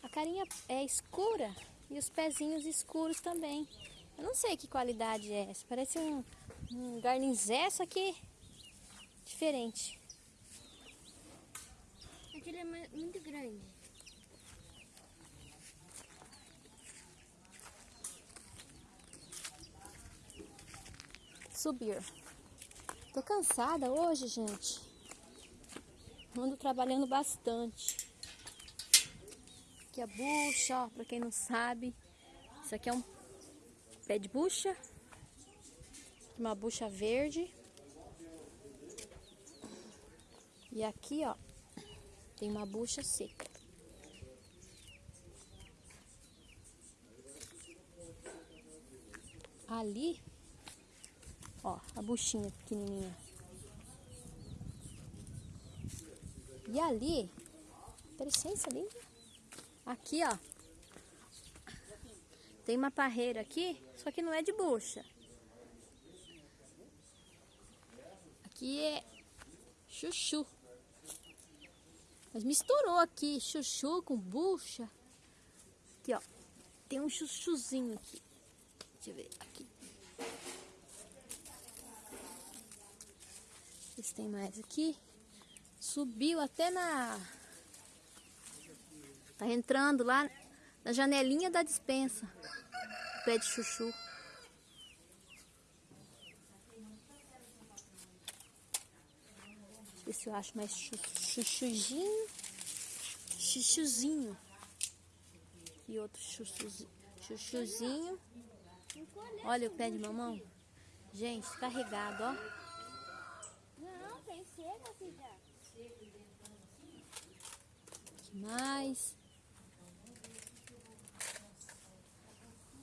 a carinha é escura e os pezinhos escuros também. Eu não sei que qualidade é essa. Parece um, um garninzé, só que diferente. Aquele é muito grande. Subir. Tô cansada hoje, gente. Ando trabalhando bastante. Aqui a bucha, ó, pra quem não sabe. Isso aqui é um pé de bucha. Uma bucha verde. E aqui, ó, tem uma bucha seca. Ali, ó, a buchinha pequenininha. E ali, licença, linda. Aqui, ó, tem uma parreira aqui, só que não é de bucha. Aqui é chuchu. Mas misturou aqui chuchu com bucha. Aqui, ó. Tem um chuchuzinho aqui. Deixa eu ver aqui. Se tem mais aqui. Subiu até na... Tá entrando lá na janelinha da dispensa. Pé de chuchu. Deixa eu ver se eu acho mais chu chuchuzinho. Chuchuzinho. E outro chuchuzinho. chuchuzinho. Olha o pé de mamão. Gente, carregado, ó. Não, tem filha. que mais?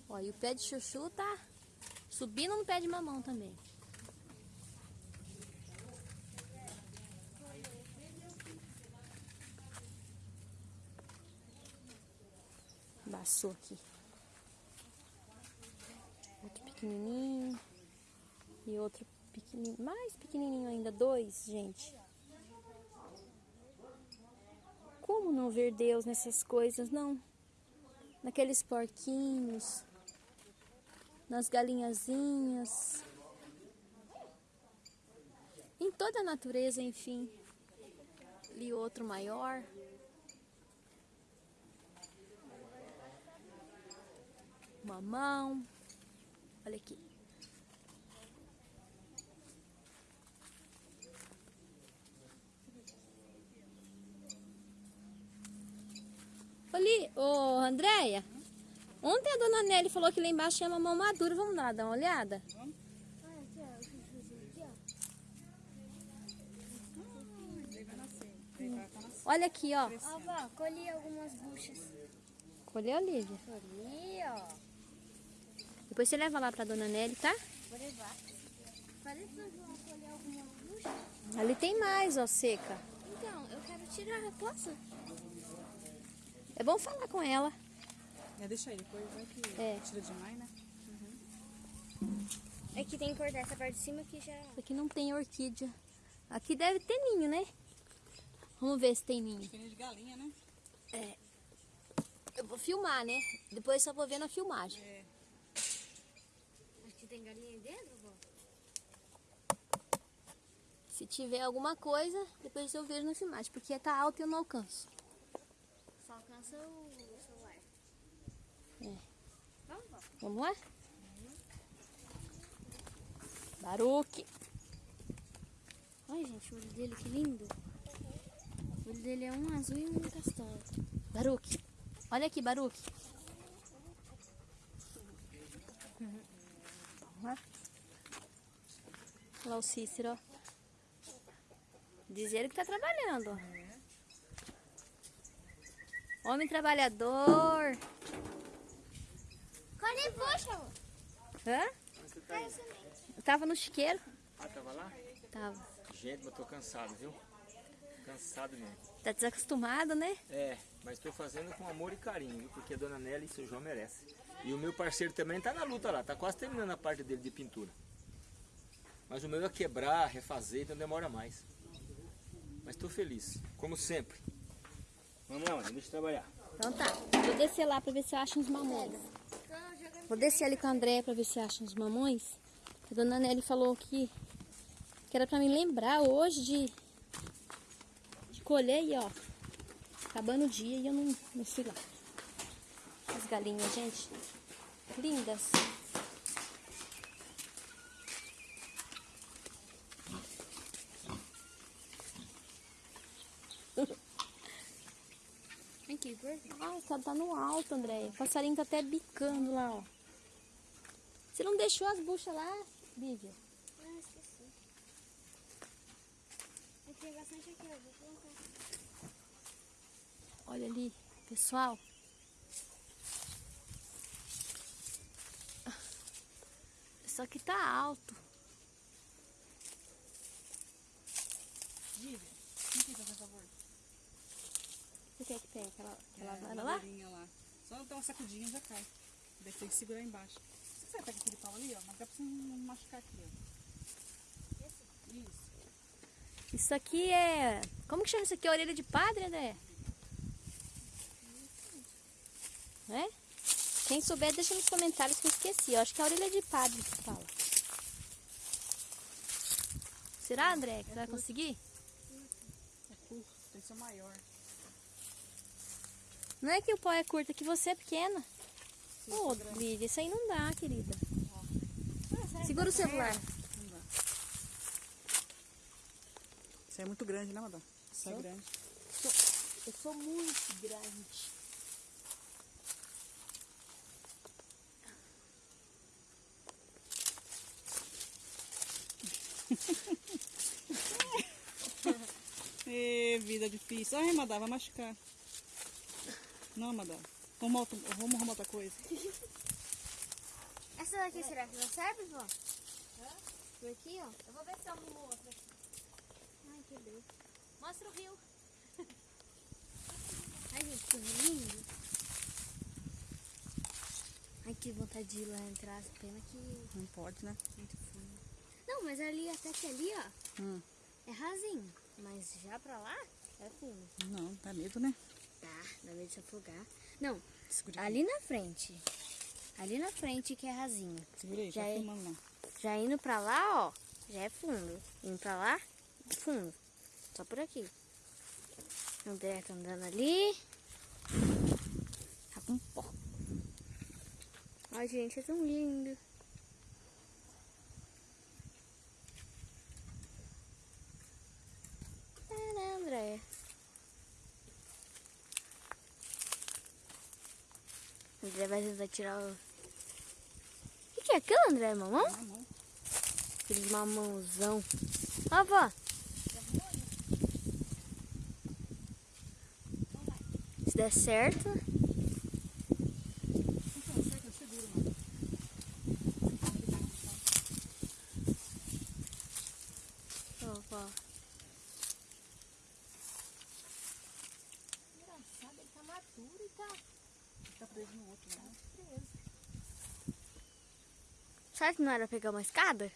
Ó, e o pé de chuchu tá subindo no pé de mamão também. Baçou aqui. Outro pequenininho. E outro pequenininho. Mais pequenininho ainda. Dois, gente. Como não ver Deus nessas coisas, não? Naqueles porquinhos. Nas galinhazinhas. Em toda a natureza, enfim. Ali outro maior. Mamão. Olha aqui. Ali, ô Andréia. Ontem a dona Nelly falou que lá embaixo tinha mamão maduro. Vamos lá dar uma olhada? Olha aqui, ó, o chuchuzinho aqui, ó. Olha aqui, ó. Ó, vó, colhi algumas buchas. Colheu, Lívia? Colhi, ó. Depois você leva lá pra dona Nelly, tá? Vou levar. Falei pro João colher algumas buchas. Ali tem mais, ó, seca. Então, eu quero tirar, posso? É bom falar com ela. É, deixa aí, depois vai que É. tira demais, né? É que tem que cortar essa parte de cima que já... Aqui não tem orquídea. Aqui deve ter ninho, né? Vamos ver se tem ninho. Fininho de galinha, né? É. Eu vou filmar, né? Depois só vou ver na filmagem. É. Tem galinha aí dentro, vó. Se tiver alguma coisa, depois eu vejo na filmagem. Porque tá alto e eu não alcanço. Só alcança o celular. É. Vamos, vó. Vamos lá? Baruque. Olha, gente, o olho dele, que lindo. O olho dele é um azul e um castanho. Baruque. Olha aqui, Baruque. Vamos lá? Olha lá o Cícero, ó. Diz ele que tá trabalhando. Homem trabalhador. Bucha, amor. Hã? Eu tava no chiqueiro. Ah, tava lá? Tava. Gente, mas tô cansado, viu? Cansado mesmo. Tá desacostumado, né? É, mas tô fazendo com amor e carinho, viu? Porque a dona Nelly e seu João merece. E o meu parceiro também tá na luta lá, tá quase terminando a parte dele de pintura. Mas o meu é quebrar, refazer, então demora mais. Mas tô feliz, como sempre. Vamos lá, mãe, deixa eu trabalhar. Então tá. Vou descer lá pra ver se eu acho uns mamões. Vou descer ali com a André pra ver se acha uns mamões. A dona Nelly falou que, que era pra me lembrar hoje de, de colher e ó. Acabando o dia e eu não, não fui lá. As galinhas, gente, lindas. Aqui, Ai, tá, tá no alto, Andréia. O passarinho tá até bicando lá, ó. Você não deixou as buchas lá, Lívia? Ah, esqueci. Aqui tenho bastante aqui, ó. Vou colocar. Olha ali, pessoal. Só que tá alto. Vivian, não quer fazer favor? Você quer que tenha aquela, aquela É, vara lá? lá. Só dar uma sacudinha já cai. Daí tem que segurar embaixo. Se você pega aquele pau ali, ó, mas dá pra você não machucar aqui, ó. Isso. Isso aqui é. Como que chama isso aqui? Orelha de padre, André? É? Quem souber, deixa nos comentários que eu esqueci. Eu acho que é a orelha de padre que fala. Será, André, que você vai conseguir? É curto, tem que ser maior. Não é que o pau é curto, é que você é pequena. Ô, Lídia, isso aí não dá, querida. Segura o celular. Não dá. Isso é muito grande, né, madame? Isso é grande. Eu sou muito grande. Ê, vida difícil. Ai, madame, vai machucar. Não, madame. Vamos, outro- vamos arrumar outra coisa. Essa daqui será que não serve, vó? Por aqui, ó. Eu vou ver se eu arrumo outra aqui. Ai, quebrou. Mostra o rio. Ai, gente, que lindo. Ai, que vontade de ir lá entrar. Pena que Não pode, né? muito fundo. Não, mas ali, até que ali, ó, Hum. é rasinho. Mas já pra lá, é fundo. Não, dá medo, né? Tá, dá medo de se afogar. Não, Segura ali na frente. Ali na frente que é rasinho. Segura aí, Já tá é- filmando lá. Já indo pra lá, ó, já é fundo. Indo pra lá, fundo. Só por aqui. André tá andando ali. Tá com pó. Ai, gente, é tão lindo. Né, André? André vai tentar tirar o... O que, é aquilo, André? Mamão? Mamão. Aquele mamãozão. Ó, vó. Se der certo. Então, certo, eu seguro, mano. Ó, vó. Engraçado, ele tá maduro e tá. Tá preso no outro, né? Será que não era pegar uma escada?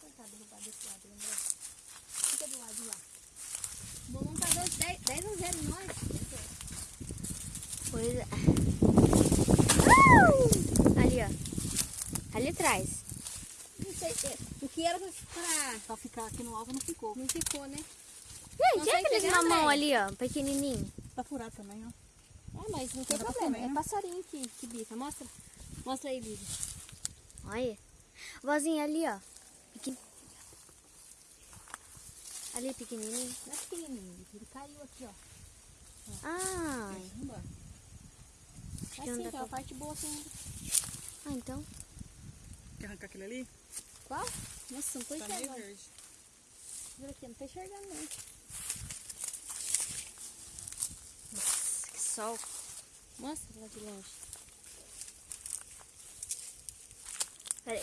Tentar derrubar desse lado, André. Fica do lado lá. Bolão tá 10, 10 a 0 em nós. Pois é. Uh! Ali, ó. Ali atrás. Não sei, é, o que era pra... Pra ficar aqui no alto não ficou. Não ficou, né? Gente, aqueles pegar, mamão ali, ó. Pequenininho. Tá furado também, ó. É, mas não tem Dá pra problema. comer, É né? passarinho que, que bica. Mostra. Mostra aí, Lívia. Olha. Vozinha ali, ó. Pequen... Ali, pequenininho. Não é pequenininho, ele caiu aqui, ó. Ah, Não dá. que É assim, pra- parte boa assim. ah, então. Quer arrancar aquele ali? Qual? Nossa, não tô Tá meio enxergando. verde. Juro aqui, não tô enxergando não. Nossa, que sol. Mostra lá de longe. Peraí.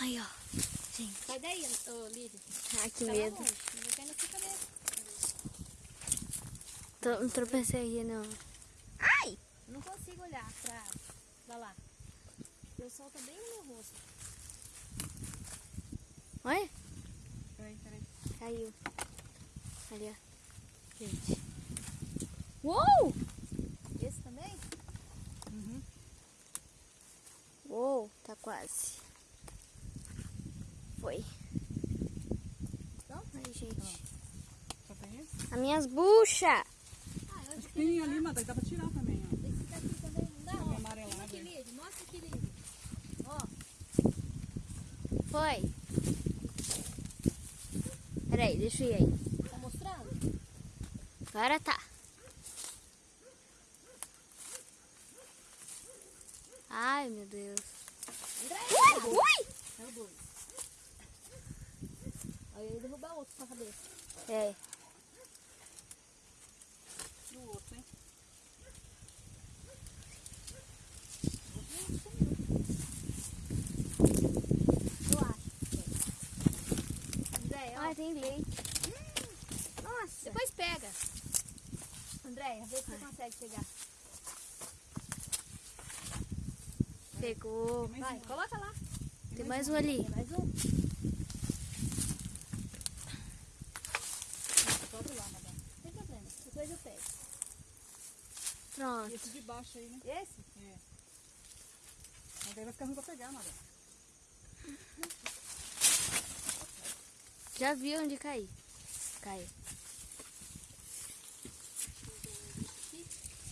Aí, ó. Gente, Sai daí, ô Lívia. ai que Tá medo. longe. Não vai cair na sua cabeça. Tô, não tropecei aqui, não. Ai! Não consigo olhar pra, pra lá. Porque o sol tá bem no meu rosto. Olha, Peraí, peraí. caiu. Ali, ó. Gente. Uou! Esse também? Uhum. Uou, tá quase. Foi. Não? Ai, gente. Só tem esse? As minhas buchas. Ah, eu acho que Tem ali, mas dá pra tirar também, ó. esse daqui também não dá, ó. amarelado. Aqui, Lívia. Mostra aqui, Lívia. Ó. foi? Peraí, deixa eu ir aí. Agora tá. Ai, meu Deus. Ui, ui! É o dois. Aí eu ia derrubar outro pra cabeça. É. E o outro, hein? Eu acho. André, ó. Ai, tem leite. Nossa. Depois pega. Andréia, vê se você consegue pegar. Pegou. Vai, coloca lá. Tem mais um ali. Tem mais um? Sobe lá, madame. Tem problema. Depois eu pego. E Pronto. esse de baixo aí, né? Esse? É. Mas aí vai ficar ruim pra pegar, madame. Já viu onde cair? Caiu.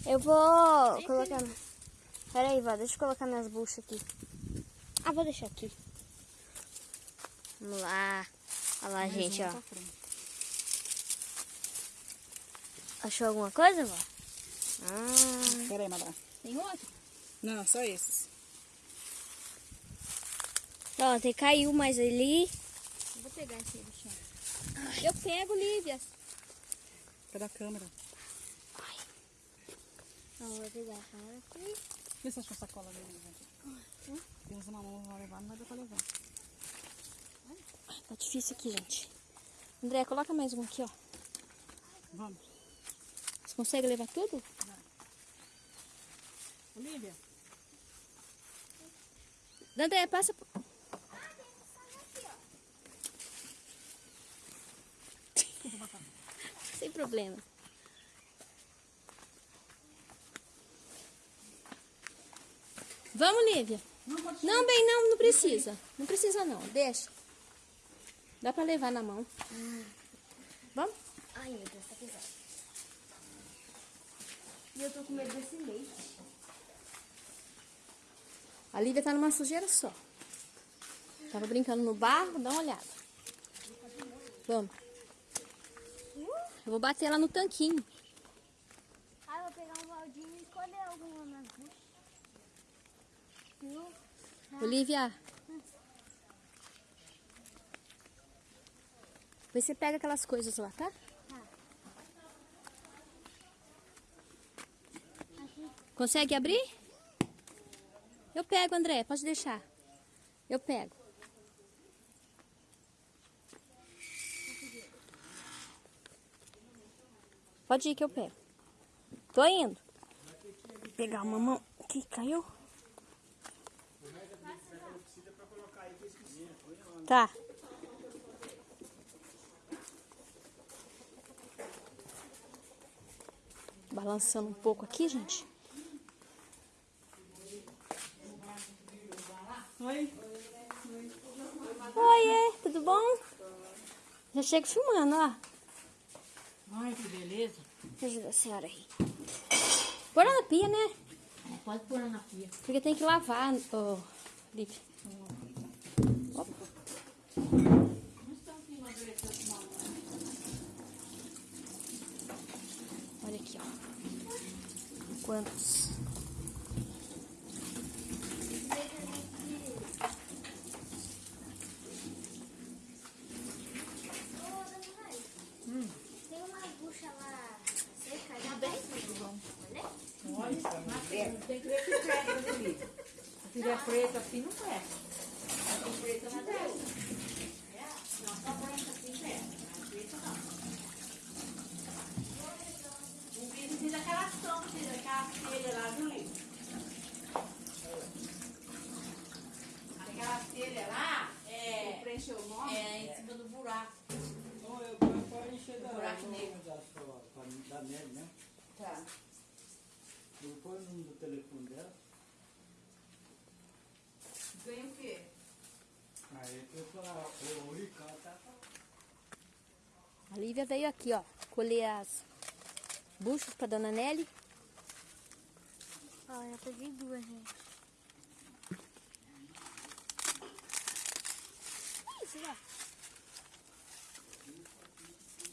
Eu vou colocar. Pera aí, vó, deixa eu colocar minhas buchas aqui. Ah, vou deixar aqui. Vamos lá. Olha lá, Mais gente, ó. Achou alguma coisa, vó? Ah, Pera aí, madame. Tem outro? Não, só esses. pronto, e caiu mais ali. Eu vou pegar esse do chão. Eu pego, Lívia. Pela câmera. Não, vou pegar aqui. Uma sacola ali, gente. Temos uma mão, vou levar, não vai dar pra levar. Tá difícil aqui, gente. André, coloca mais um aqui, ó. Vamos. Você consegue levar tudo? Olivia, André, passa. Sem problema. Vamos, Lívia. Não, bem, não, não precisa. Não precisa, não. Deixa. Dá pra levar na mão. Vamos? Ai, meu Deus, tá pesado. E eu tô com medo desse leite. A Lívia tá numa sujeira só. Tava brincando no barro, dá uma olhada. Vamos. Eu vou bater lá no tanquinho. Ah, eu vou pegar um baldinho e escolher alguma? Olivia. Você pega aquelas coisas lá, tá? Consegue abrir? Eu pego, André. Pode deixar. Eu pego. Pode ir que eu pego. Tô indo. Vou pegar uma mão que caiu. Tá. Balançando um pouco aqui, gente. Oi. Oiê, tudo bom? Já chego filmando, ó. Ai, que beleza. Ajuda a senhora aí. Pôr na pia, né? Pode pôr na pia. Porque tem que lavar, ô. Opa. Olha aqui, ó. Quantos? Tem uma bucha lá seca, já bem? Tem que ver que presta, né, Lívia? Se tiver preto assim, não presta. Se tem preto, não presta. Não, só branca assim presta. Mas preto não. O vidro diz aquela sombra, diz aquela telha lá, viu, Lívia? Aquela telha lá é, Preencheu o nome? é em cima do buraco. Então eu vou pode encher da Buraco negro. Da neve, né? Tá. Eu vou pôr o número do telefone dela. Ganha o quê? Aí eu falar, o Ricardo tá A Lívia veio aqui, ó. Colher as buchas pra dona Nelly. Ó, já peguei duas, gente. precisar.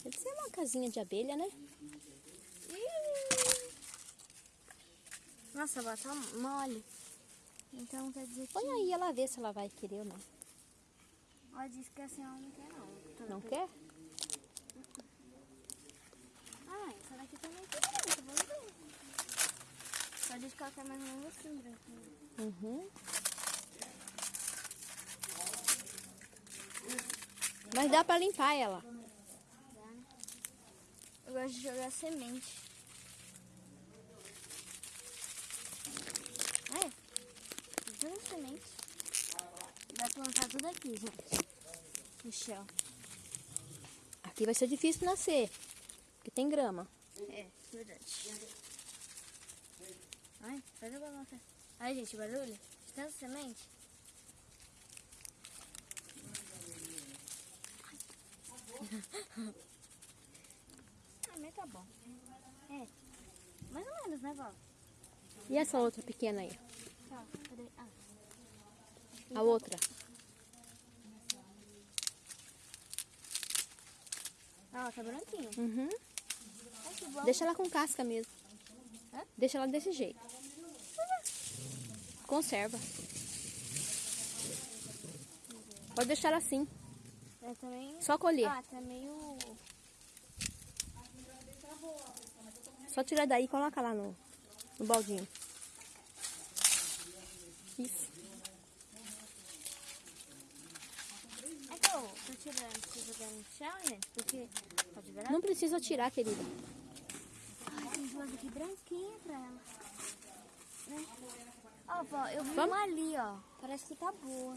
Deve ser uma casinha de abelha, né? Nossa, ela tá mole. Então quer dizer que... Põe aí ela vê se ela vai querer ou não. Ela disse que assim ela não quer não. Tô Não pe- quer? Ah, essa daqui também tem branca, vamos ver. Só diz que ela quer mais ou menos assim, branquinha. Uhum. Mas dá pra limpar ela. Gosto de jogar semente. Olha, tudo semente. Vai plantar tudo aqui, gente. No chão. Aqui vai ser difícil nascer. Porque tem grama. É, verdade. Ai, faz a balança. Ai, gente, barulho. Tanta semente. Ah, mas tá bom. É, mais ou menos, né, Val? E essa outra pequena aí? Tá, cadê? Ah, A outra? ah tá branquinha. Uhum. Ai. Deixa ela com casca mesmo. Hã? Deixa ela desse jeito. Conserva. Pode deixar ela assim. É também... Só colher. Ah, tá meio... Só tira daí e coloca lá no, no baldinho. Isso. É que eu tô tirando, preciso jogar no chão, gente, porque... Pode ver? Não precisa tirar, querida. Ai, tem duas aqui branquinhas pra ela. Né? Ó, vó, eu vi Vamos? uma ali, ó. Parece que tá boa.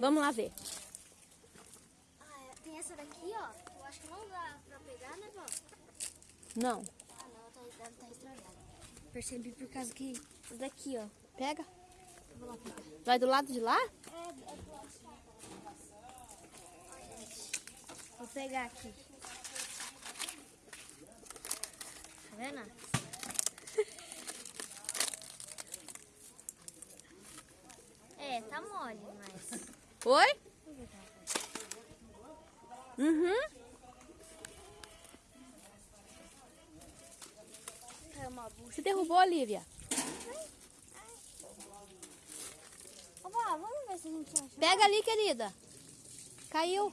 Vamos lá ver. Ah, é, tem essa daqui, ó. Acho que não dá pra pegar, né, vó? Não. Ah, não, tá, deve estar estragada. Percebi por causa que... Essa daqui, ó. Pega. Vou lá pegar. Vai do lado de lá? É, é do lado de gente. Vou pegar aqui. Tá vendo? É, tá mole, mas... Oi? Uhum. Uma bucha. Você derrubou, Olivia. Ô, vó, vamos ver se a gente acha. Pega ali, querida. Caiu.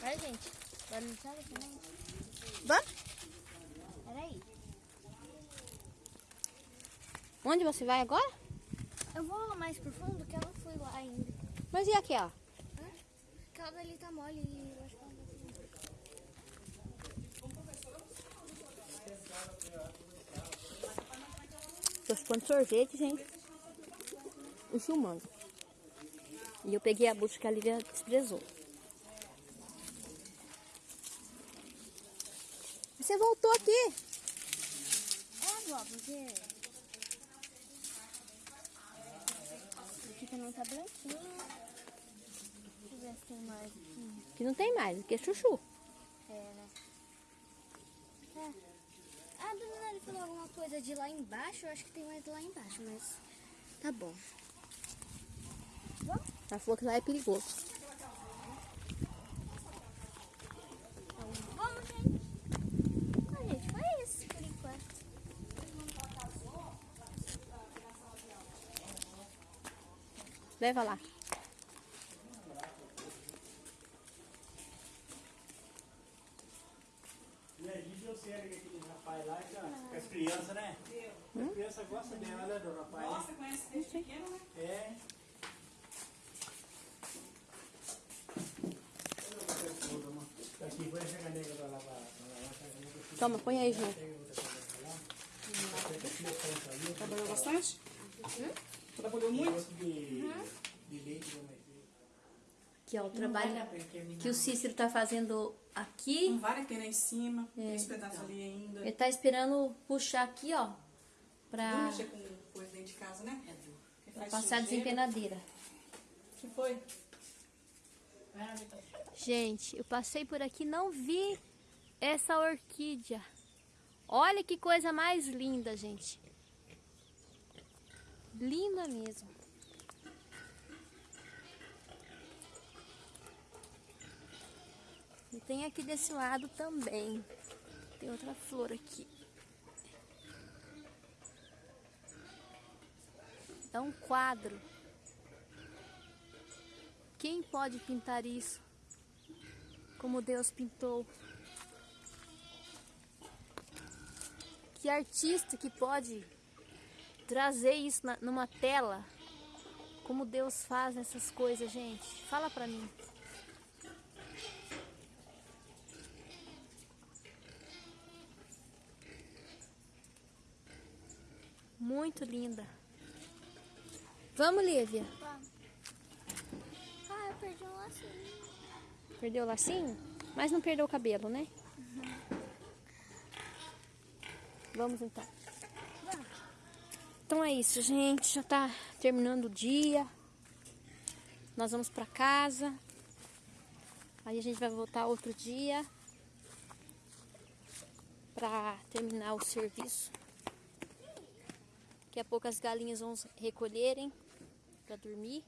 Vai, gente. Vai no chão também. Vamos? Peraí. Onde você vai agora? Eu vou mais pro fundo que eu não fui lá ainda. Mas e aquela? Hã? Aquela dali tá mole e eu acho que ela não vai Tô chupando sorvete, gente. E filmando. E eu peguei a bucha que a Lívia desprezou. Você voltou aqui. É, vó, porque... Aqui também tá branquinho. Deixa eu ver se tem mais aqui. Que não tem mais, aqui é chuchu. É, né? É. Ah, a dona Nelly falou alguma coisa de lá embaixo. Eu acho que tem mais lá embaixo, mas... Tá bom. Ela falou que lá é perigoso. Vamos, gente. Ah, gente, foi isso por enquanto. Leva lá. Aquele rapaz lá, que, ó, com as crianças, né? As crianças gostam dela, né, do rapaz? Nossa, conhece desde pequeno, né? É. Toma, põe aí junto. Trabalhou bastante? Trabalhou muito? De leite da mãe. Aqui, ó, o trabalho que o Cícero tá fazendo aqui. Não vale que tem lá em cima. Tem esse pedaço ali ainda. Ele tá esperando puxar aqui, ó. Não Pra, mexer com coisa dentro de casa, né? Porque pra passar a desempenadeira. O que foi? Gente, eu passei por aqui e não vi essa orquídea. Olha que coisa mais linda, gente. Linda mesmo. E tem aqui desse lado também. Tem outra flor aqui. É um quadro. Quem pode pintar isso? Como Deus pintou. Que artista que pode trazer isso numa tela? Como Deus faz essas coisas, gente? Fala pra mim. Muito linda. Vamos, Lívia. Ah, eu perdi um lacinho. Perdeu o lacinho? Mas não perdeu o cabelo, né? Vamos então. Então é isso, gente. Já tá terminando o dia. Nós vamos pra casa. Aí a gente vai voltar outro dia pra terminar o serviço. Daqui a pouco as galinhas vão recolherem pra dormir.